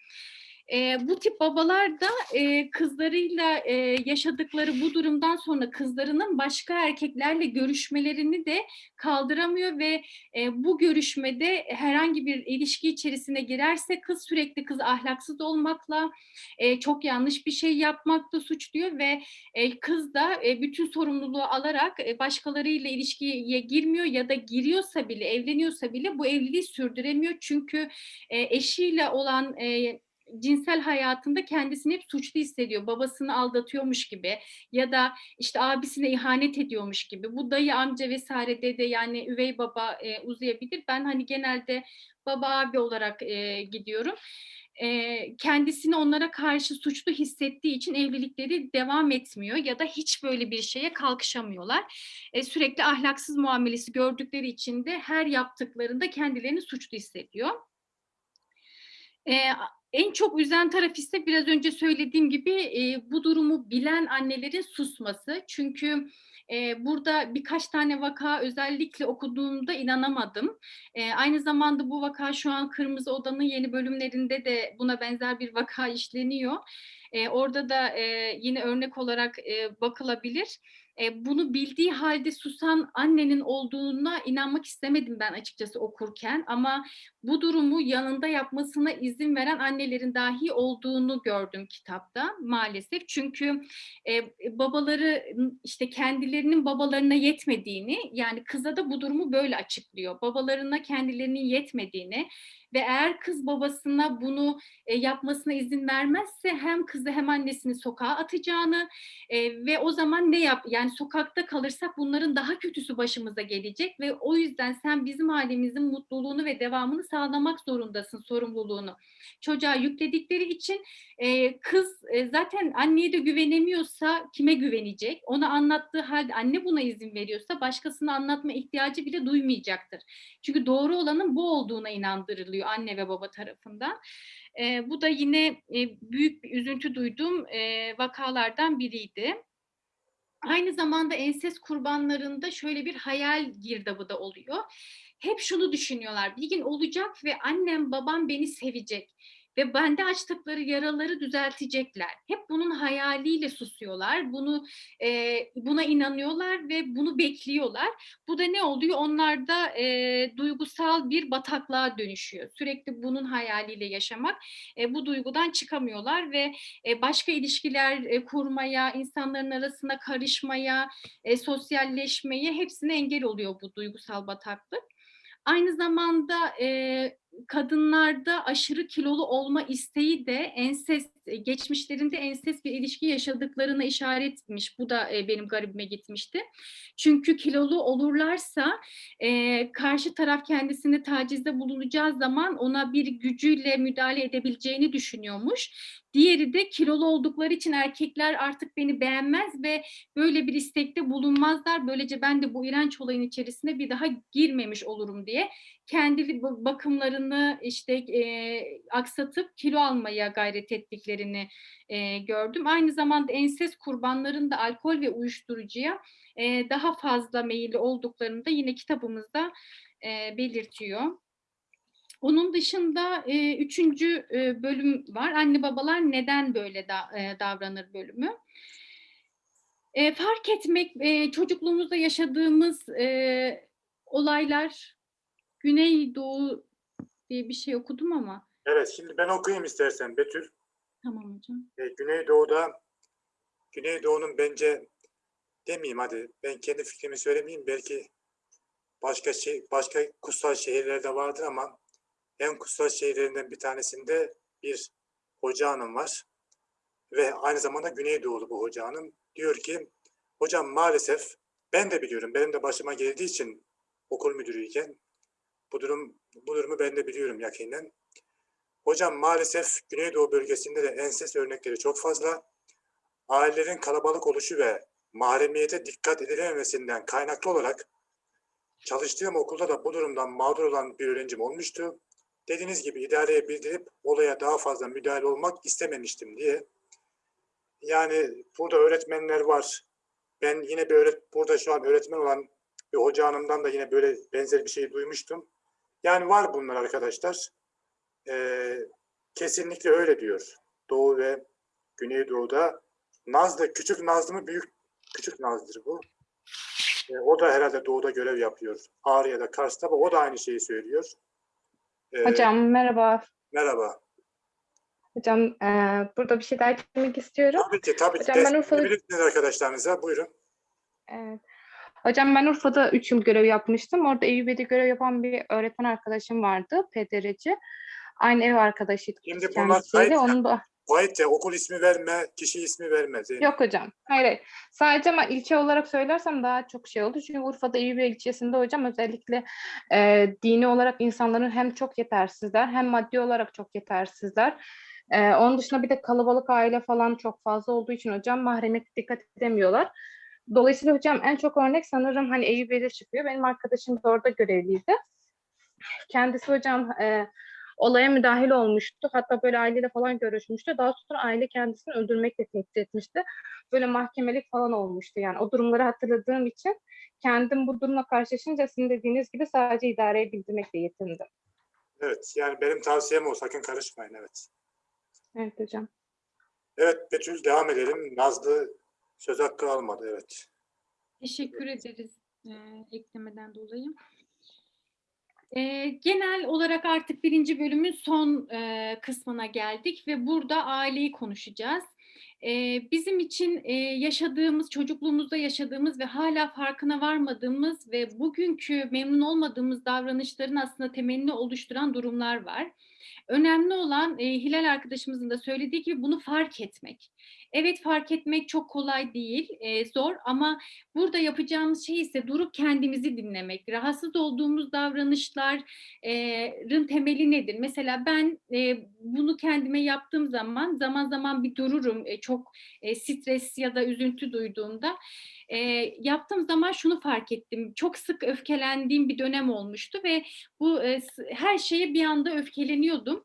E, bu tip babalar da e, kızlarıyla e, yaşadıkları bu durumdan sonra kızlarının başka erkeklerle görüşmelerini de kaldıramıyor ve e, bu görüşmede herhangi bir ilişki içerisine girerse kız sürekli kız ahlaksız olmakla e, çok yanlış bir şey yapmakla suçluyor ve e, kız da e, bütün sorumluluğu alarak e, başkalarıyla ilişkiye girmiyor ya da giriyorsa bile evleniyorsa bile bu evliliği sürdüremiyor. Çünkü e, eşiyle olan e, cinsel hayatında kendisini hep suçlu hissediyor. Babasını aldatıyormuş gibi ya da işte abisine ihanet ediyormuş gibi. Bu dayı amca vesaire dede yani üvey baba e, uzayabilir. Ben hani genelde baba abi olarak e, gidiyorum. E, kendisini onlara karşı suçlu hissettiği için evlilikleri devam etmiyor ya da hiç böyle bir şeye kalkışamıyorlar. E, sürekli ahlaksız muamelesi gördükleri için de her yaptıklarında kendilerini suçlu hissediyor. E, en çok üzen taraf ise biraz önce söylediğim gibi e, bu durumu bilen annelerin susması. Çünkü e, burada birkaç tane vaka özellikle okuduğumda inanamadım. E, aynı zamanda bu vaka şu an Kırmızı Oda'nın yeni bölümlerinde de buna benzer bir vaka işleniyor. E, orada da e, yine örnek olarak e, bakılabilir. E, bunu bildiği halde susan annenin olduğuna inanmak istemedim ben açıkçası okurken ama bu durumu yanında yapmasına izin veren annelerin dahi olduğunu gördüm kitapta maalesef. Çünkü e, babaları işte kendilerinin babalarına yetmediğini yani kıza da bu durumu böyle açıklıyor. Babalarına kendilerinin yetmediğini ve eğer kız babasına bunu e, yapmasına izin vermezse hem kızı hem annesini sokağa atacağını e, ve o zaman ne yap yani sokakta kalırsak bunların daha kötüsü başımıza gelecek ve o yüzden sen bizim halimizin mutluluğunu ve devamını sağlamak zorundasın sorumluluğunu. Çocuğa yükledikleri için e, kız e, zaten anneye de güvenemiyorsa kime güvenecek? Ona anlattığı halde anne buna izin veriyorsa başkasına anlatma ihtiyacı bile duymayacaktır. Çünkü doğru olanın bu olduğuna inandırılıyor anne ve baba tarafından. E, bu da yine e, büyük bir üzüntü duyduğum e, vakalardan biriydi. Aynı zamanda enses kurbanlarında şöyle bir hayal girdabı da oluyor. Hep şunu düşünüyorlar, bir gün olacak ve annem babam beni sevecek ve bende açtıkları yaraları düzeltecekler. Hep bunun hayaliyle susuyorlar, bunu e, buna inanıyorlar ve bunu bekliyorlar. Bu da ne oluyor? Onlarda e, duygusal bir bataklığa dönüşüyor. Sürekli bunun hayaliyle yaşamak, e, bu duygudan çıkamıyorlar ve e, başka ilişkiler e, kurmaya, insanların arasına karışmaya, e, sosyalleşmeye hepsine engel oluyor bu duygusal bataklık. Aynı zamanda e, kadınlarda aşırı kilolu olma isteği de ensest, geçmişlerinde ensest bir ilişki yaşadıklarına işaretmiş. Bu da e, benim garibime gitmişti. Çünkü kilolu olurlarsa e, karşı taraf kendisini tacizde bulunacağı zaman ona bir gücüyle müdahale edebileceğini düşünüyormuş. Diğeri de kilolu oldukları için erkekler artık beni beğenmez ve böyle bir istekte bulunmazlar. Böylece ben de bu iğrenç olayın içerisine bir daha girmemiş olurum diye kendi bakımlarını işte e, aksatıp kilo almaya gayret ettiklerini e, gördüm. Aynı zamanda enses kurbanlarında alkol ve uyuşturucuya e, daha fazla meyilli olduklarını da yine kitabımızda e, belirtiyor. Onun dışında e, üçüncü e, bölüm var. Anne babalar neden böyle da, e, davranır bölümü. E, fark etmek, e, çocukluğumuzda yaşadığımız e, olaylar, Güneydoğu diye bir şey okudum ama. Evet, şimdi ben okuyayım istersen Betül. Tamam hocam. E, Güneydoğu'da, Güneydoğu'nun bence demeyeyim hadi, ben kendi fikrimi söylemeyeyim. Belki başka şey, başka kutsal şehirlerde vardır ama en kutsal şehirlerinden bir tanesinde bir hoca hanım var. Ve aynı zamanda Güneydoğulu bu hoca hanım. Diyor ki, hocam maalesef ben de biliyorum, benim de başıma geldiği için okul müdürüyken bu durum bu durumu ben de biliyorum yakinen. Hocam maalesef Güneydoğu bölgesinde de enses örnekleri çok fazla. Ailelerin kalabalık oluşu ve mahremiyete dikkat edilememesinden kaynaklı olarak çalıştığım okulda da bu durumdan mağdur olan bir öğrencim olmuştu. Dediğiniz gibi idareye bildirip olaya daha fazla müdahale olmak istememiştim diye. Yani burada öğretmenler var. Ben yine bir öğret burada şu an öğretmen olan bir hoca hanımdan da yine böyle benzer bir şey duymuştum. Yani var bunlar arkadaşlar. Ee, kesinlikle öyle diyor. Doğu ve Güneydoğu'da Nazlı, küçük Nazlı mı büyük küçük Nazlı'dır bu. Ee, o da herhalde Doğu'da görev yapıyor. Ağrı ya da Kars'ta o da aynı şeyi söylüyor. Ee, Hocam merhaba. Merhaba. Hocam eee, burada bir şey daha eklemek istiyorum. Tabii ki tabii ki. Hocam ben Destek Urfa'da- arkadaşlarınıza. Buyurun. Evet. Hocam ben Urfa'da 3 yıl görev yapmıştım. Orada Eyüpiye'de görev yapan bir öğretmen arkadaşım vardı, PDR'ci. Aynı ev arkadaşıydık Şimdi bunlar kayıt- Onun da Vahit ya okul ismi verme, kişi ismi verme. Zeynep. yok hocam. Hayır, hayır. Sadece ama ilçe olarak söylersem daha çok şey oldu. Çünkü Urfa'da Eyüpiye ilçesinde hocam özellikle eee, dini olarak insanların hem çok yetersizler hem maddi olarak çok yetersizler. Eee, onun dışında bir de kalabalık aile falan çok fazla olduğu için hocam mahremiyet dikkat edemiyorlar. Dolayısıyla hocam en çok örnek sanırım hani Eyüpiye'de çıkıyor. Benim arkadaşım da orada görevliydi. Kendisi hocam e, olaya müdahil olmuştu. Hatta böyle aileyle falan görüşmüştü. Daha sonra aile kendisini öldürmekle tehdit etmişti. Böyle mahkemelik falan olmuştu. Yani o durumları hatırladığım için kendim bu durumla karşılaşınca sizin dediğiniz gibi sadece idareye bildirmekle yetindim. Evet yani benim tavsiyem o. Sakın karışmayın. Evet. Evet hocam. Evet Betül devam edelim. Nazlı söz hakkı almadı. Evet. Teşekkür ederiz e, eklemeden dolayı. E, genel olarak artık birinci bölümün son e, kısmına geldik ve burada aileyi konuşacağız. E, bizim için e, yaşadığımız, çocukluğumuzda yaşadığımız ve hala farkına varmadığımız ve bugünkü memnun olmadığımız davranışların aslında temelini oluşturan durumlar var. Önemli olan e, Hilal arkadaşımızın da söylediği gibi bunu fark etmek. Evet fark etmek çok kolay değil, e, zor ama burada yapacağımız şey ise durup kendimizi dinlemek. Rahatsız olduğumuz davranışların temeli nedir? Mesela ben e, bunu kendime yaptığım zaman zaman zaman bir dururum e, çok e, stres ya da üzüntü duyduğumda. E, yaptığım zaman şunu fark ettim. Çok sık öfkelendiğim bir dönem olmuştu ve bu e, her şeye bir anda öfkeleniyordum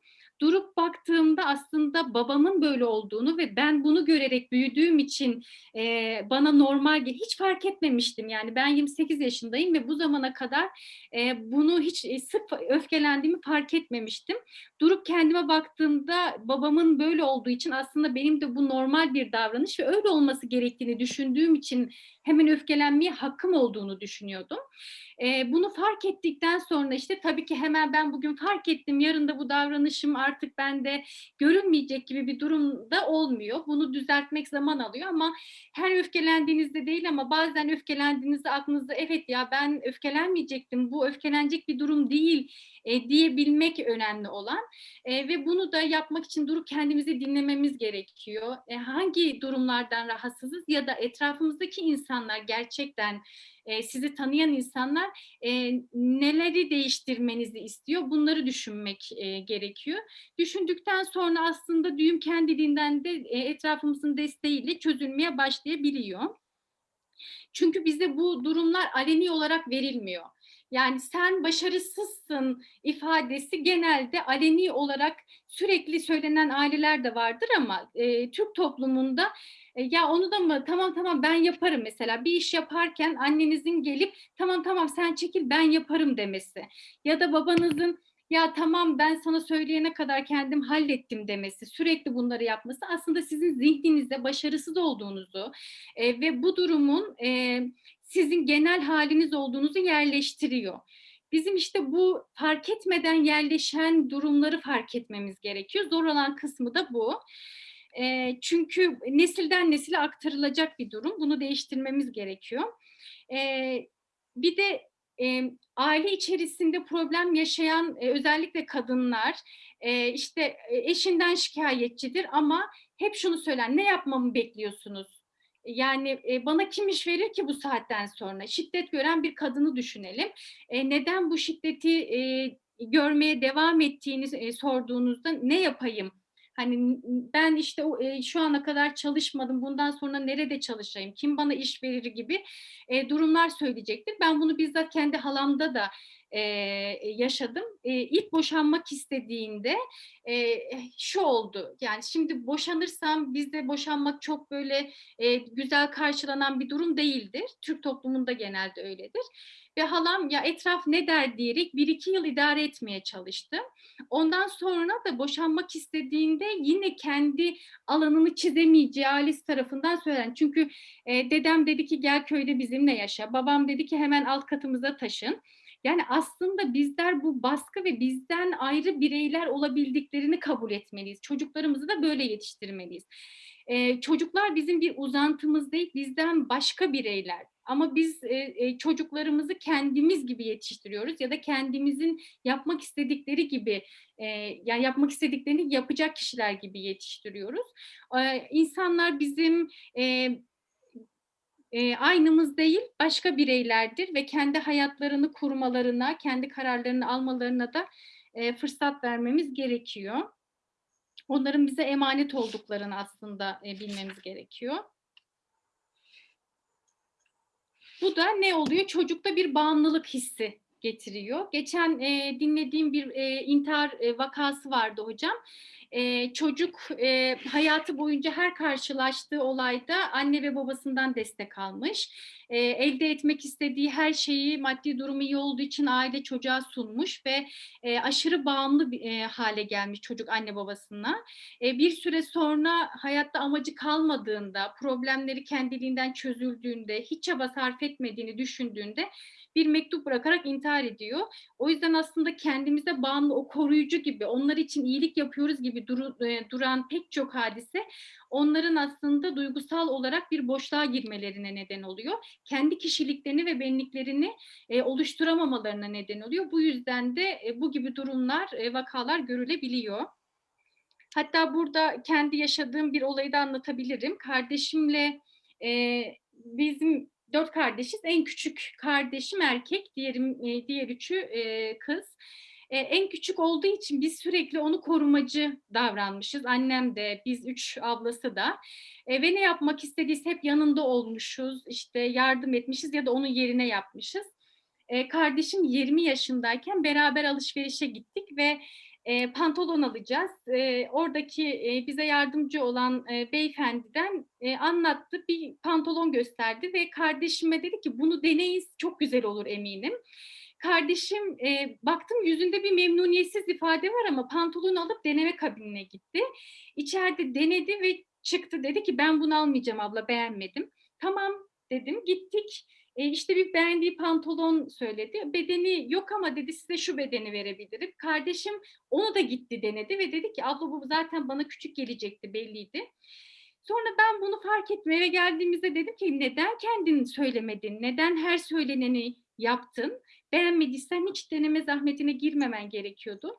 durup baktığımda aslında babamın böyle olduğunu ve ben bunu görerek büyüdüğüm için e, bana normal hiç fark etmemiştim yani ben 28 yaşındayım ve bu zamana kadar e, bunu hiç e, sık öfkelendiğimi fark etmemiştim. Durup kendime baktığımda babamın böyle olduğu için aslında benim de bu normal bir davranış ve öyle olması gerektiğini düşündüğüm için hemen öfkelenmeye hakkım olduğunu düşünüyordum. E, bunu fark ettikten sonra işte tabii ki hemen ben bugün fark ettim yarın da bu davranışım artık bende görünmeyecek gibi bir durumda olmuyor. Bunu düzeltmek zaman alıyor ama her öfkelendiğinizde değil ama bazen öfkelendiğinizde aklınızda evet ya ben öfkelenmeyecektim bu öfkelenecek bir durum değil e, diyebilmek önemli olan E, ve bunu da yapmak için durup kendimizi dinlememiz gerekiyor. E, hangi durumlardan rahatsızız ya da etrafımızdaki insanlar gerçekten e, sizi tanıyan insanlar e, neleri değiştirmenizi istiyor bunları düşünmek e, gerekiyor. Düşündükten sonra aslında düğüm kendiliğinden de e, etrafımızın desteğiyle çözülmeye başlayabiliyor. Çünkü bize bu durumlar aleni olarak verilmiyor. Yani sen başarısızsın ifadesi genelde aleni olarak sürekli söylenen aileler de vardır ama e, Türk toplumunda e, ya onu da mı tamam tamam ben yaparım mesela bir iş yaparken annenizin gelip tamam tamam sen çekil ben yaparım demesi ya da babanızın ya tamam ben sana söyleyene kadar kendim hallettim demesi, sürekli bunları yapması aslında sizin zihninizde başarısız olduğunuzu e, ve bu durumun e, sizin genel haliniz olduğunuzu yerleştiriyor. Bizim işte bu fark etmeden yerleşen durumları fark etmemiz gerekiyor. Zor olan kısmı da bu. E, çünkü nesilden nesile aktarılacak bir durum. Bunu değiştirmemiz gerekiyor. E, bir de e, aile içerisinde problem yaşayan e, özellikle kadınlar e, işte e, eşinden şikayetçidir ama hep şunu söyler ne yapmamı bekliyorsunuz? Yani e, bana kim iş verir ki bu saatten sonra? Şiddet gören bir kadını düşünelim. E, neden bu şiddeti e, görmeye devam ettiğini e, sorduğunuzda ne yapayım Hani ben işte e, şu ana kadar çalışmadım, bundan sonra nerede çalışayım, kim bana iş verir gibi e, durumlar söyleyecektir. Ben bunu bizzat kendi halamda da e, yaşadım. E, ilk boşanmak istediğinde e, şu oldu. Yani şimdi boşanırsam bizde boşanmak çok böyle e, güzel karşılanan bir durum değildir. Türk toplumunda genelde öyledir. Ve halam ya etraf ne der diyerek bir iki yıl idare etmeye çalıştı. Ondan sonra da boşanmak istediğinde yine kendi alanını çizemeyeceği ailesi tarafından söylenen. Çünkü e, dedem dedi ki gel köyde bizimle yaşa. Babam dedi ki hemen alt katımıza taşın. Yani aslında bizler bu baskı ve bizden ayrı bireyler olabildiklerini kabul etmeliyiz. Çocuklarımızı da böyle yetiştirmeliyiz. Ee, çocuklar bizim bir uzantımız değil, bizden başka bireyler. Ama biz e, çocuklarımızı kendimiz gibi yetiştiriyoruz ya da kendimizin yapmak istedikleri gibi, e, yani yapmak istediklerini yapacak kişiler gibi yetiştiriyoruz. Ee, insanlar bizim e, e, aynımız değil, başka bireylerdir ve kendi hayatlarını kurmalarına, kendi kararlarını almalarına da e, fırsat vermemiz gerekiyor. Onların bize emanet olduklarını aslında e, bilmemiz gerekiyor. Bu da ne oluyor? Çocukta bir bağımlılık hissi getiriyor. Geçen e, dinlediğim bir e, intihar e, vakası vardı hocam. E, çocuk e, hayatı boyunca her karşılaştığı olayda anne ve babasından destek almış. E, elde etmek istediği her şeyi maddi durumu iyi olduğu için aile çocuğa sunmuş ve e, aşırı bağımlı bir e, hale gelmiş çocuk anne babasına. E, bir süre sonra hayatta amacı kalmadığında, problemleri kendiliğinden çözüldüğünde, hiç çaba sarf etmediğini düşündüğünde bir mektup bırakarak intihar ediyor. O yüzden aslında kendimize bağımlı, o koruyucu gibi, onlar için iyilik yapıyoruz gibi duru, e, duran pek çok hadise onların aslında duygusal olarak bir boşluğa girmelerine neden oluyor. Kendi kişiliklerini ve benliklerini e, oluşturamamalarına neden oluyor. Bu yüzden de e, bu gibi durumlar, e, vakalar görülebiliyor. Hatta burada kendi yaşadığım bir olayı da anlatabilirim. Kardeşimle e, bizim dört kardeşiz. En küçük kardeşim erkek, diğerim, e, diğer üçü e, kız. E, en küçük olduğu için biz sürekli onu korumacı davranmışız. Annem de, biz üç ablası da. E, ve ne yapmak istediyse hep yanında olmuşuz, işte yardım etmişiz ya da onun yerine yapmışız. E, kardeşim 20 yaşındayken beraber alışverişe gittik ve e, pantolon alacağız. E, oradaki e, bize yardımcı olan e, beyefendiden e, anlattı, bir pantolon gösterdi ve kardeşime dedi ki bunu deneyin, çok güzel olur eminim. Kardeşim e, baktım yüzünde bir memnuniyetsiz ifade var ama pantolonu alıp deneme kabinine gitti. İçeride denedi ve çıktı dedi ki ben bunu almayacağım abla beğenmedim. Tamam dedim gittik. E, işte bir beğendiği pantolon söyledi. Bedeni yok ama dedi size şu bedeni verebilirim. Kardeşim onu da gitti denedi ve dedi ki abla bu zaten bana küçük gelecekti belliydi. Sonra ben bunu fark ettim eve geldiğimizde dedim ki neden kendini söylemedin? Neden her söyleneni yaptın? Beğenmediysen hiç deneme zahmetine girmemen gerekiyordu.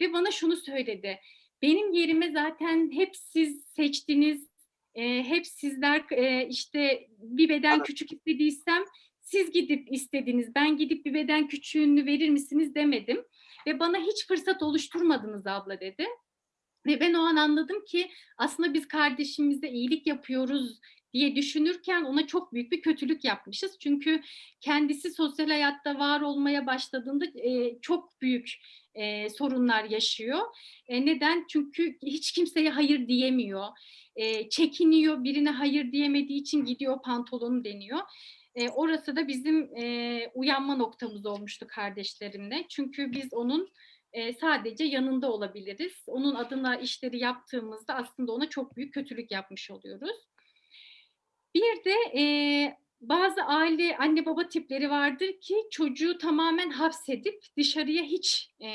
Ve bana şunu söyledi. Benim yerime zaten hep siz seçtiniz, e, hep sizler e, işte bir beden Evet. küçük istediysem siz gidip istediniz. Ben gidip bir beden küçüğünü verir misiniz demedim. Ve bana hiç fırsat oluşturmadınız abla dedi. Ve ben o an anladım ki aslında biz kardeşimize iyilik yapıyoruz diye düşünürken ona çok büyük bir kötülük yapmışız. Çünkü kendisi sosyal hayatta var olmaya başladığında e, çok büyük e, sorunlar yaşıyor. E, neden? Çünkü hiç kimseye hayır diyemiyor. E, çekiniyor, birine hayır diyemediği için gidiyor pantolonu deniyor. E, orası da bizim e, uyanma noktamız olmuştu kardeşlerimle. Çünkü biz onun e, sadece yanında olabiliriz. Onun adına işleri yaptığımızda aslında ona çok büyük kötülük yapmış oluyoruz. Bir de e, bazı aile anne baba tipleri vardır ki çocuğu tamamen hapsedip dışarıya hiç e,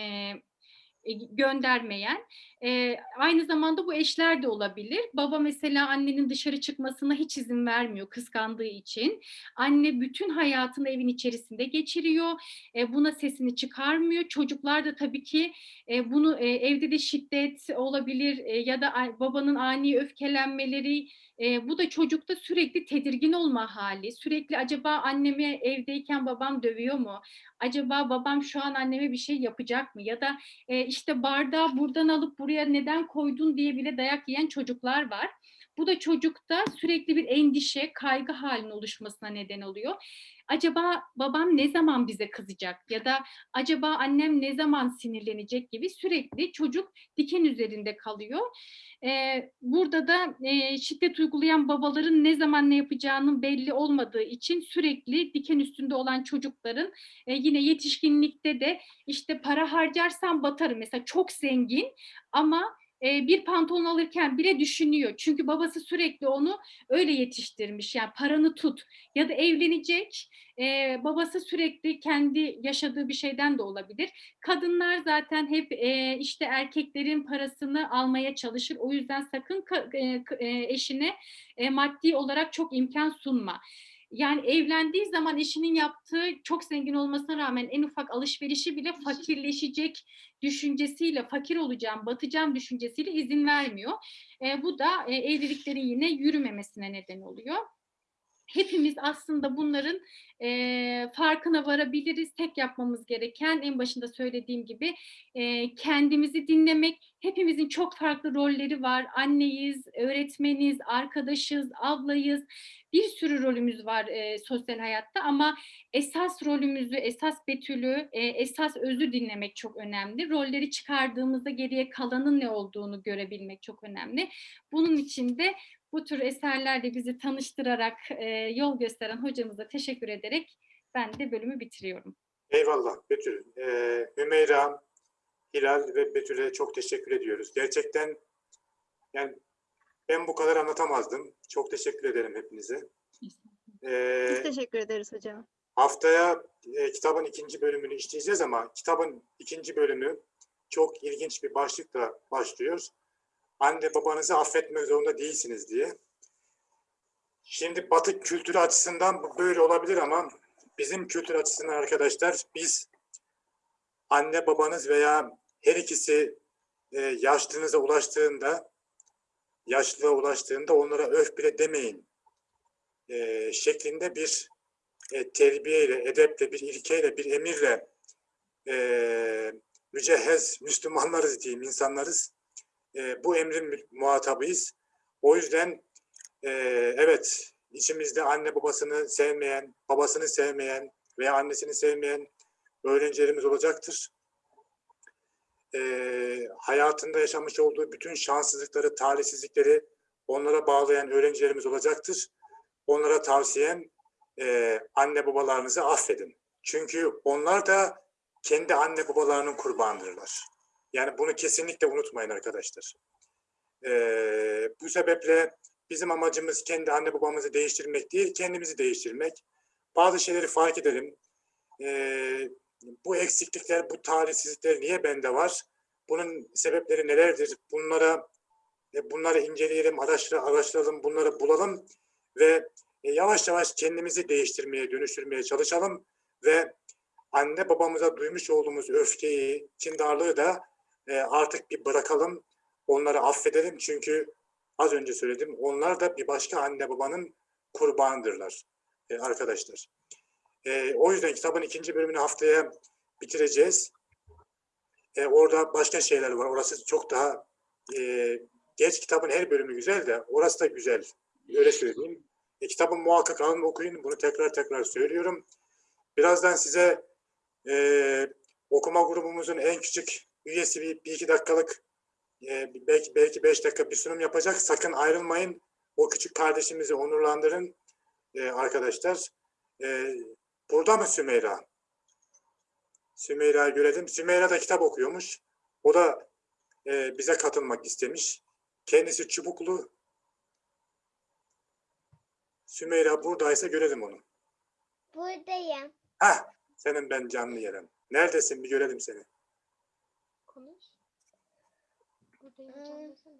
göndermeyen. E, aynı zamanda bu eşler de olabilir. Baba mesela annenin dışarı çıkmasına hiç izin vermiyor kıskandığı için. Anne bütün hayatını evin içerisinde geçiriyor. E, buna sesini çıkarmıyor. Çocuklar da tabii ki e, bunu e, evde de şiddet olabilir e, ya da babanın ani öfkelenmeleri e, bu da çocukta sürekli tedirgin olma hali. Sürekli acaba annemi evdeyken babam dövüyor mu? Acaba babam şu an anneme bir şey yapacak mı? Ya da e, işte bardağı buradan alıp buraya neden koydun diye bile dayak yiyen çocuklar var. Bu da çocukta sürekli bir endişe, kaygı halinin oluşmasına neden oluyor. Acaba babam ne zaman bize kızacak ya da acaba annem ne zaman sinirlenecek gibi sürekli çocuk diken üzerinde kalıyor. Ee, burada da e, şiddet uygulayan babaların ne zaman ne yapacağının belli olmadığı için sürekli diken üstünde olan çocukların e, yine yetişkinlikte de işte para harcarsam batarım. Mesela çok zengin ama bir pantolon alırken bile düşünüyor. Çünkü babası sürekli onu öyle yetiştirmiş. Yani paranı tut ya da evlenecek. e, babası sürekli kendi yaşadığı bir şeyden de olabilir. Kadınlar zaten hep e, işte erkeklerin parasını almaya çalışır. O yüzden sakın e, eşine e, maddi olarak çok imkan sunma. Yani evlendiği zaman eşinin yaptığı çok zengin olmasına rağmen en ufak alışverişi bile fakirleşecek düşüncesiyle fakir olacağım, batacağım düşüncesiyle izin vermiyor. E, bu da e, evliliklerin yine yürümemesine neden oluyor. Hepimiz aslında bunların e, farkına varabiliriz. Tek yapmamız gereken en başında söylediğim gibi e, kendimizi dinlemek. Hepimizin çok farklı rolleri var. Anneyiz, öğretmeniz, arkadaşız, ablayız. Bir sürü rolümüz var e, sosyal hayatta ama esas rolümüzü, esas betülü, e, esas özü dinlemek çok önemli. Rolleri çıkardığımızda geriye kalanın ne olduğunu görebilmek çok önemli. Bunun için de bu tür eserlerle bizi tanıştırarak e, yol gösteren hocamıza teşekkür ederek ben de bölümü bitiriyorum. Eyvallah Betül. Ee, Hümeyra, Hilal ve Betül'e çok teşekkür ediyoruz. Gerçekten yani ben bu kadar anlatamazdım. Çok teşekkür ederim hepinize. Ee, Biz teşekkür ederiz hocam. Haftaya e, kitabın ikinci bölümünü işleyeceğiz ama kitabın ikinci bölümü çok ilginç bir başlıkla başlıyor. Anne babanızı affetmek zorunda değilsiniz diye. Şimdi Batı kültürü açısından bu böyle olabilir ama bizim kültür açısından arkadaşlar biz anne babanız veya her ikisi e, yaşlılığınıza ulaştığında yaşlılığa ulaştığında onlara öf bile demeyin e, şeklinde bir e, terbiyeyle, edeple, bir ilkeyle, bir emirle e, mücehhez Müslümanlarız diyeyim, insanlarız. E, bu emrin muhatabıyız. O yüzden e, evet içimizde anne babasını sevmeyen, babasını sevmeyen veya annesini sevmeyen öğrencilerimiz olacaktır. E, hayatında yaşamış olduğu bütün şanssızlıkları, talihsizlikleri onlara bağlayan öğrencilerimiz olacaktır. Onlara tavsiyem e, anne babalarınızı affedin. Çünkü onlar da kendi anne babalarının kurbanıdırlar. Yani bunu kesinlikle unutmayın arkadaşlar. E, bu sebeple bizim amacımız kendi anne babamızı değiştirmek değil, kendimizi değiştirmek. Bazı şeyleri fark edelim. E, bu eksiklikler, bu talihsizlikler niye bende var? Bunun sebepleri nelerdir? Bunlara e, bunları inceleyelim, araştır, araştıralım, bunları bulalım ve e, yavaş yavaş kendimizi değiştirmeye, dönüştürmeye çalışalım ve anne babamıza duymuş olduğumuz öfkeyi, kindarlığı da e, artık bir bırakalım, onları affedelim çünkü az önce söyledim, onlar da bir başka anne babanın kurbanıdırlar e, arkadaşlar. E, o yüzden kitabın ikinci bölümünü haftaya bitireceğiz. E, orada başka şeyler var. Orası çok daha e, geç kitabın her bölümü güzel de orası da güzel. Öyle söyleyeyim. E, kitabı muhakkak alın okuyun. Bunu tekrar tekrar söylüyorum. Birazdan size e, okuma grubumuzun en küçük üyesi bir, bir iki dakikalık e, belki belki beş dakika bir sunum yapacak. Sakın ayrılmayın. O küçük kardeşimizi onurlandırın e, arkadaşlar. E, burada mı Sümeyra? Sümeyra'yı görelim. Sümeyra da kitap okuyormuş. O da e, bize katılmak istemiş. Kendisi çubuklu. Sümeyra buradaysa görelim onu. Buradayım. Heh, senin ben canlı yerim. Neredesin bir görelim seni. Buradayım hocam desene.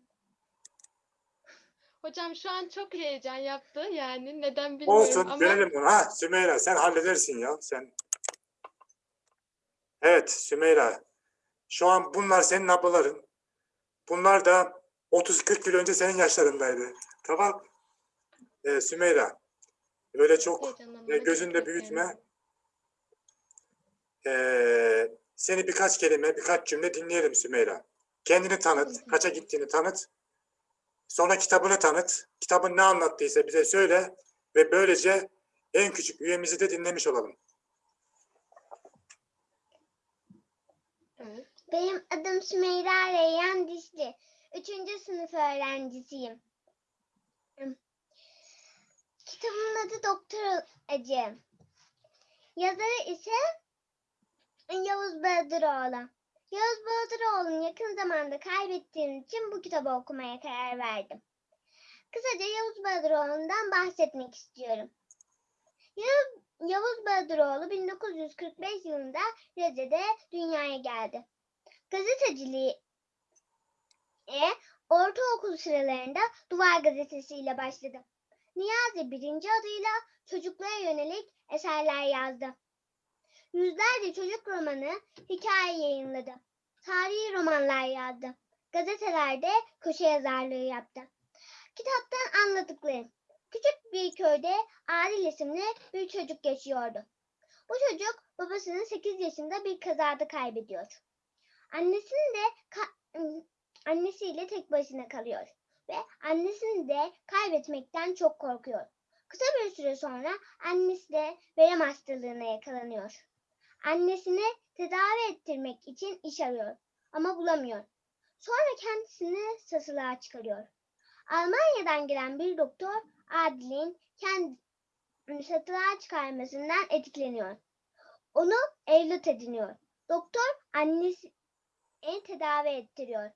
Hocam şu an çok heyecan yaptı yani neden bilmiyorum Olsun ama görelim onu. Ha Sümeyra sen halledersin ya. Sen. Evet Sümeyra. Şu an bunlar senin ablaların. Bunlar da 30-40 yıl önce senin yaşlarındaydı. Tamam. Ee, Sümeyra. Öyle çok e, gözünde büyütme. Ee, seni birkaç kelime, birkaç cümle dinleyelim Sümeyra. Kendini tanıt, kaça gittiğini tanıt. Sonra kitabını tanıt. Kitabın ne anlattıysa bize söyle ve böylece en küçük üyemizi de dinlemiş olalım. Benim adım Sümeyra Reyyan Dişli. Üçüncü sınıf öğrencisiyim. Kitabımın adı Doktor Acı. Yazarı ise Yavuz Bahadıroğlu. Yavuz Bahadıroğlu'nu yakın zamanda kaybettiğim için bu kitabı okumaya karar verdim. Kısaca Yavuz Bahadıroğlu'ndan bahsetmek istiyorum. Yavuz, Yavuz Bahadıroğlu 1945 yılında Rize'de dünyaya geldi. Gazeteciliğe ortaokul sıralarında Duvar Gazetesi ile başladı. Niyazi birinci adıyla çocuklara yönelik eserler yazdı. Yüzlerce çocuk romanı, hikaye yayınladı. Tarihi romanlar yazdı. Gazetelerde köşe yazarlığı yaptı. Kitaptan anladıklarım. Küçük bir köyde Adil isimli bir çocuk yaşıyordu. Bu çocuk babasını 8 yaşında bir kazada kaybediyor. Annesini de ka- annesiyle tek başına kalıyor ve annesini de kaybetmekten çok korkuyor. Kısa bir süre sonra annesi de verem hastalığına yakalanıyor. Annesini tedavi ettirmek için iş arıyor ama bulamıyor. Sonra kendisini satılığa çıkarıyor. Almanya'dan gelen bir doktor Adil'in kendini satılığa çıkarmasından etkileniyor. Onu evlat ediniyor. Doktor annesi en tedavi ettiriyor.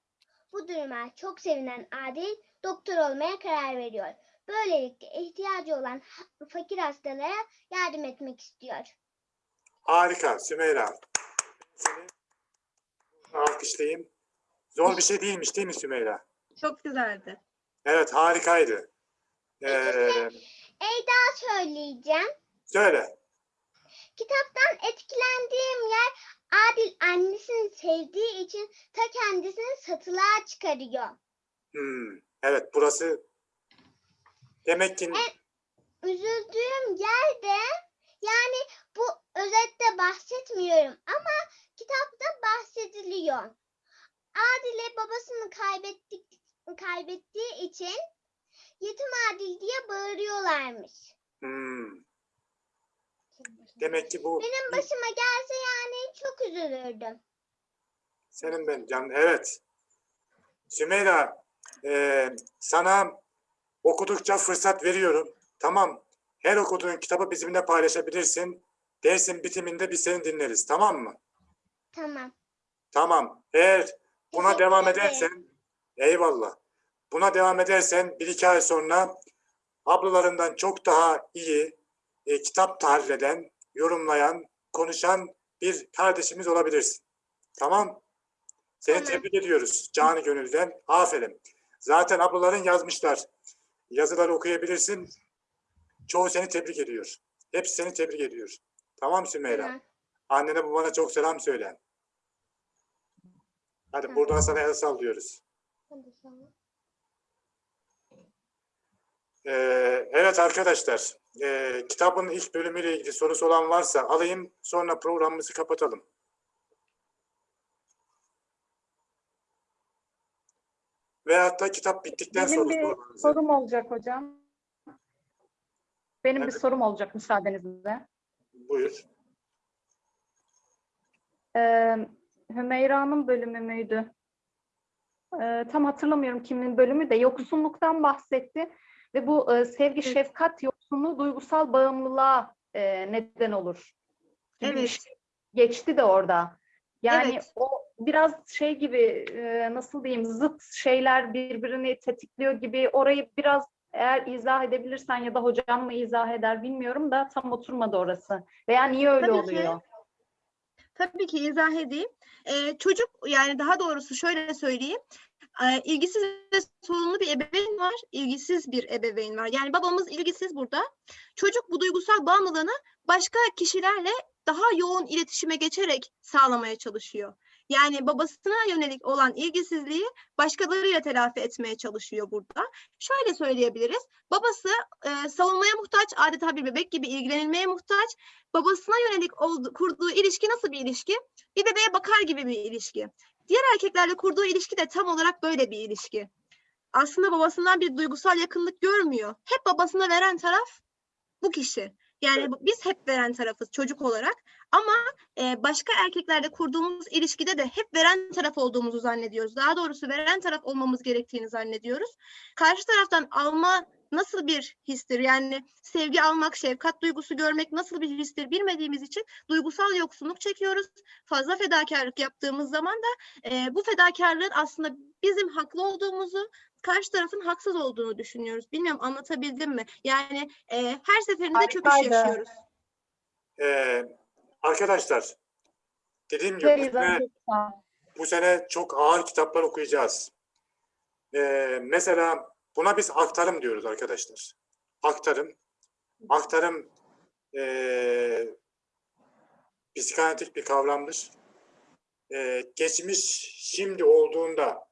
Bu duruma çok sevinen Adil doktor olmaya karar veriyor. Böylelikle ihtiyacı olan fakir hastalara yardım etmek istiyor. Harika Sümeyra. Seni alkışlayayım. Zor bir şey değilmiş değil mi Sümeyra? Çok güzeldi. Evet harikaydı. Ee, Eyda söyleyeceğim. söyle. Kitaptan etkilendiğim yer Adil annesini sevdiği için ta kendisini satılığa çıkarıyor. Hmm, evet burası demek ki Üzüldüğüm yerde yani bu özette bahsetmiyorum ama kitapta bahsediliyor. Adile babasını kaybettik, kaybettiği için yetim Adil diye bağırıyorlarmış. hmm, demek ki bu Benim başıma gelse yani çok üzülürdüm. senin ben can evet. Sümeyra e, sana okudukça fırsat veriyorum. Tamam. Her okuduğun kitabı bizimle paylaşabilirsin. Dersin bitiminde biz seni dinleriz. Tamam mı? Tamam. Tamam. Eğer buna Teşekkür devam ederim. edersen eyvallah. Buna devam edersen bir iki ay sonra ablalarından çok daha iyi e, kitap tahlil eden, yorumlayan, konuşan bir kardeşimiz olabilirsin. Tamam? Seni Tamam. tebrik ediyoruz canı gönülden. Aferin. Zaten ablaların yazmışlar. Yazıları okuyabilirsin. Çoğu seni tebrik ediyor. Hepsi seni tebrik ediyor. Tamam Sümeyra? Tamam. Annene babana çok selam söyle. Hadi Tamam. buradan sana el sallıyoruz. Ee, evet arkadaşlar, ee, kitabın ilk bölümüyle ilgili sorusu olan varsa alayım, sonra programımızı kapatalım. Veyahut da kitap bittikten Benim sonra bir sorum olacak hocam. Benim bir Evet. sorum olacak müsaadenizle. Buyur. Ee, Hümeyra'nın bölümü müydü? Ee, tam hatırlamıyorum kimin bölümü de yoksunluktan bahsetti ve bu e, sevgi, şefkat yoksunluğu duygusal bağımlılığa e, neden olur. bir Evet. şey geçti de orada. Yani Evet. o biraz şey gibi e, nasıl diyeyim zıt şeyler birbirini tetikliyor gibi orayı biraz eğer izah edebilirsen ya da hocam mı izah eder bilmiyorum da tam oturmadı orası. Veya niye öyle Tabii ki. oluyor? Tabii ki izah edeyim. Ee, çocuk yani daha doğrusu şöyle söyleyeyim. Ee, ilgisiz ve sorunlu bir ebeveyn var, ilgisiz bir ebeveyn var. Yani babamız ilgisiz burada. Çocuk bu duygusal bağımlılığını başka kişilerle daha yoğun iletişime geçerek sağlamaya çalışıyor. Yani babasına yönelik olan ilgisizliği başkalarıyla telafi etmeye çalışıyor burada. Şöyle söyleyebiliriz. Babası e, savunmaya muhtaç, adeta bir bebek gibi ilgilenilmeye muhtaç. Babasına yönelik oldu- kurduğu ilişki nasıl bir ilişki? Bir bebeğe bakar gibi bir ilişki. Diğer erkeklerle kurduğu ilişki de tam olarak böyle bir ilişki. Aslında babasından bir duygusal yakınlık görmüyor. Hep babasına veren taraf bu kişi. Yani biz hep veren tarafız çocuk olarak ama e, başka erkeklerle kurduğumuz ilişkide de hep veren taraf olduğumuzu zannediyoruz. Daha doğrusu veren taraf olmamız gerektiğini zannediyoruz. Karşı taraftan alma nasıl bir histir? Yani sevgi almak, şefkat duygusu görmek nasıl bir histir bilmediğimiz için duygusal yoksunluk çekiyoruz. Fazla fedakarlık yaptığımız zaman da e, bu fedakarlığın aslında bizim haklı olduğumuzu, karşı tarafın haksız olduğunu düşünüyoruz. Bilmiyorum anlatabildim mi? Yani e, her seferinde çöküş Harikaydı. yaşıyoruz. Ee, arkadaşlar dediğim gibi bu Beyza, sene, bu sene çok ağır kitaplar okuyacağız. Ee, mesela buna biz aktarım diyoruz arkadaşlar. Aktarım. Aktarım ee, psikanalitik bir kavramdır. Ee, geçmiş şimdi olduğunda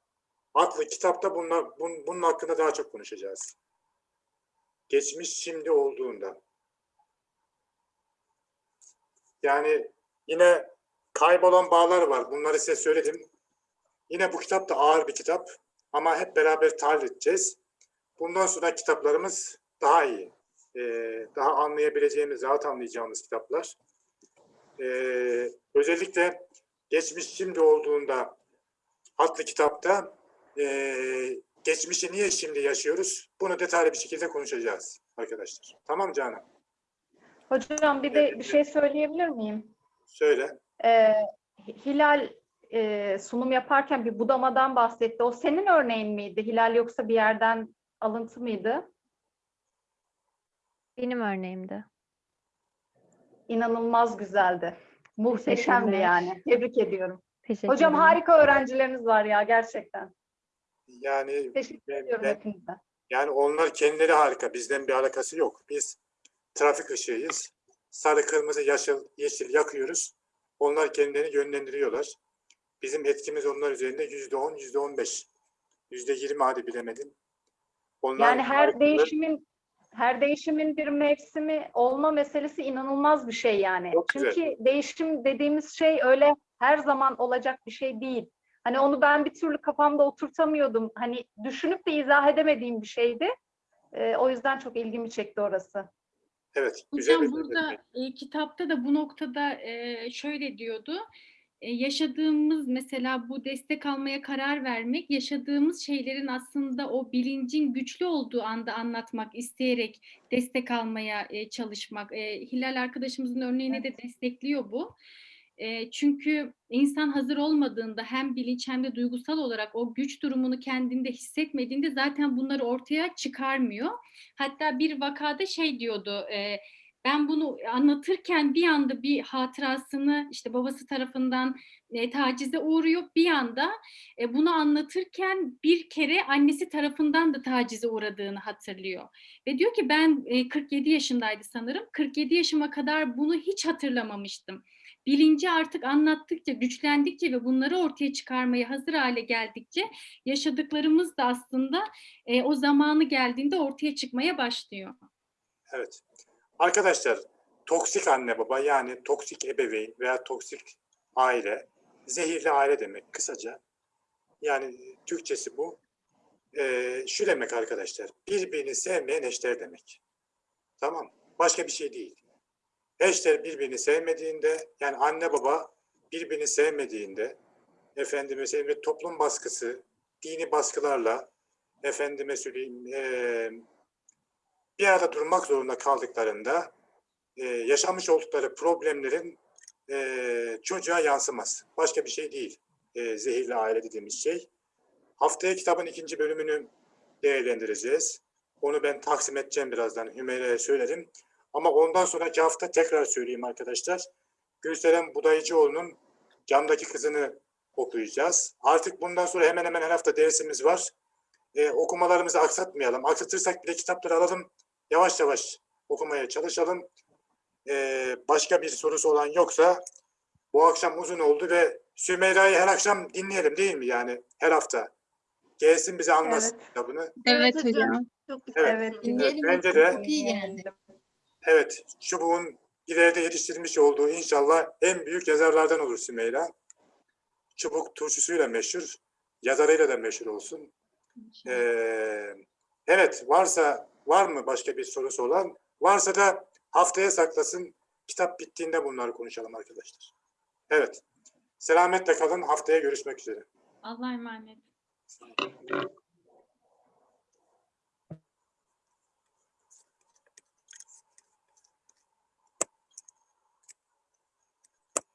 adlı kitapta bunlar, bun, bunun hakkında daha çok konuşacağız. Geçmiş şimdi olduğunda. Yani yine kaybolan bağlar var. Bunları size söyledim. Yine bu kitap da ağır bir kitap. Ama hep beraber tahlil edeceğiz. Bundan sonra kitaplarımız daha iyi. Ee, daha anlayabileceğimiz, rahat anlayacağımız kitaplar. Ee, özellikle geçmiş şimdi olduğunda adlı kitapta ee, geçmişi niye şimdi yaşıyoruz? Bunu detaylı bir şekilde konuşacağız arkadaşlar. Tamam Canan? Hocam bir de bir şey söyleyebilir miyim? Söyle. Ee, Hilal e, sunum yaparken bir budamadan bahsetti. O senin örneğin miydi? Hilal yoksa bir yerden alıntı mıydı? Benim örneğimdi. İnanılmaz güzeldi. Muhteşemdi yani. Tebrik ediyorum. Teşekkür Hocam ederim. harika öğrencileriniz var ya gerçekten. Yani Teşekkür Ben- ediyorum ben- hepinize. Yani onlar kendileri harika. Bizden bir alakası yok. Biz trafik ışığıyız. Sarı, kırmızı, yeşil, yeşil yakıyoruz. Onlar kendilerini yönlendiriyorlar. Bizim etkimiz onlar üzerinde yüzde on, yüzde on beş. Yüzde yirmi hadi bilemedim. Onlar Yani her harikalar. değişimin her değişimin bir mevsimi olma meselesi inanılmaz bir şey yani. Çok güzel. Çünkü değişim dediğimiz şey öyle her zaman olacak bir şey değil. Hani onu ben bir türlü kafamda oturtamıyordum. Hani düşünüp de izah edemediğim bir şeydi. Ee, o yüzden çok ilgimi çekti orası. Evet. güzel Hocam bir burada e, kitapta da bu noktada e, şöyle diyordu. E, yaşadığımız mesela bu destek almaya karar vermek, yaşadığımız şeylerin aslında o bilincin güçlü olduğu anda anlatmak, isteyerek destek almaya e, çalışmak. E, Hilal arkadaşımızın örneğini de destekliyor bu. E, çünkü insan hazır olmadığında hem bilinç hem de duygusal olarak o güç durumunu kendinde hissetmediğinde zaten bunları ortaya çıkarmıyor. Hatta bir vakada şey diyordu, e, ben bunu anlatırken bir anda bir hatırasını işte babası tarafından e, tacize uğruyor. Bir anda e, bunu anlatırken bir kere annesi tarafından da tacize uğradığını hatırlıyor. Ve diyor ki ben e, 47 yaşındaydı sanırım. 47 yaşıma kadar bunu hiç hatırlamamıştım. Bilinci artık anlattıkça, güçlendikçe ve bunları ortaya çıkarmaya hazır hale geldikçe yaşadıklarımız da aslında e, o zamanı geldiğinde ortaya çıkmaya başlıyor. Evet. Arkadaşlar toksik anne baba yani toksik ebeveyn veya toksik aile zehirli aile demek kısaca. Yani Türkçesi bu. Ee, şu demek arkadaşlar birbirini sevmeyen eşler demek. Tamam. Başka bir şey değil. Eşler birbirini sevmediğinde yani anne baba birbirini sevmediğinde efendime söyleyeyim toplum baskısı, dini baskılarla efendime söyleyeyim eee bir arada durmak zorunda kaldıklarında e, yaşamış oldukları problemlerin e, çocuğa yansıması. Başka bir şey değil. E, zehirli aile dediğimiz şey. Haftaya kitabın ikinci bölümünü değerlendireceğiz. Onu ben taksim edeceğim birazdan. Hümeyra'ya söyledim. Ama ondan sonraki hafta tekrar söyleyeyim arkadaşlar. Gülseren Budayıcıoğlu'nun Camdaki Kızını okuyacağız. Artık bundan sonra hemen hemen her hafta dersimiz var. E, okumalarımızı aksatmayalım. Aksatırsak bile kitapları alalım. Yavaş yavaş okumaya çalışalım. Ee, başka bir sorusu olan yoksa bu akşam uzun oldu ve Sümeyra'yı her akşam dinleyelim değil mi yani her hafta? Gelsin bize anlasın Evet. kitabını. Evet hocam. Çok güzel. Evet. Evet. Evet, bence de iyi geldi. Evet çubuğun ileride yetiştirmiş olduğu inşallah en büyük yazarlardan olur Sümeyra. çubuk turşusuyla meşhur, yazarıyla da meşhur olsun. Ee, evet, varsa var mı başka bir sorusu olan? Varsa da haftaya saklasın. Kitap bittiğinde bunları konuşalım arkadaşlar. Evet. Selametle kalın. Haftaya görüşmek üzere. Allah'a emanet.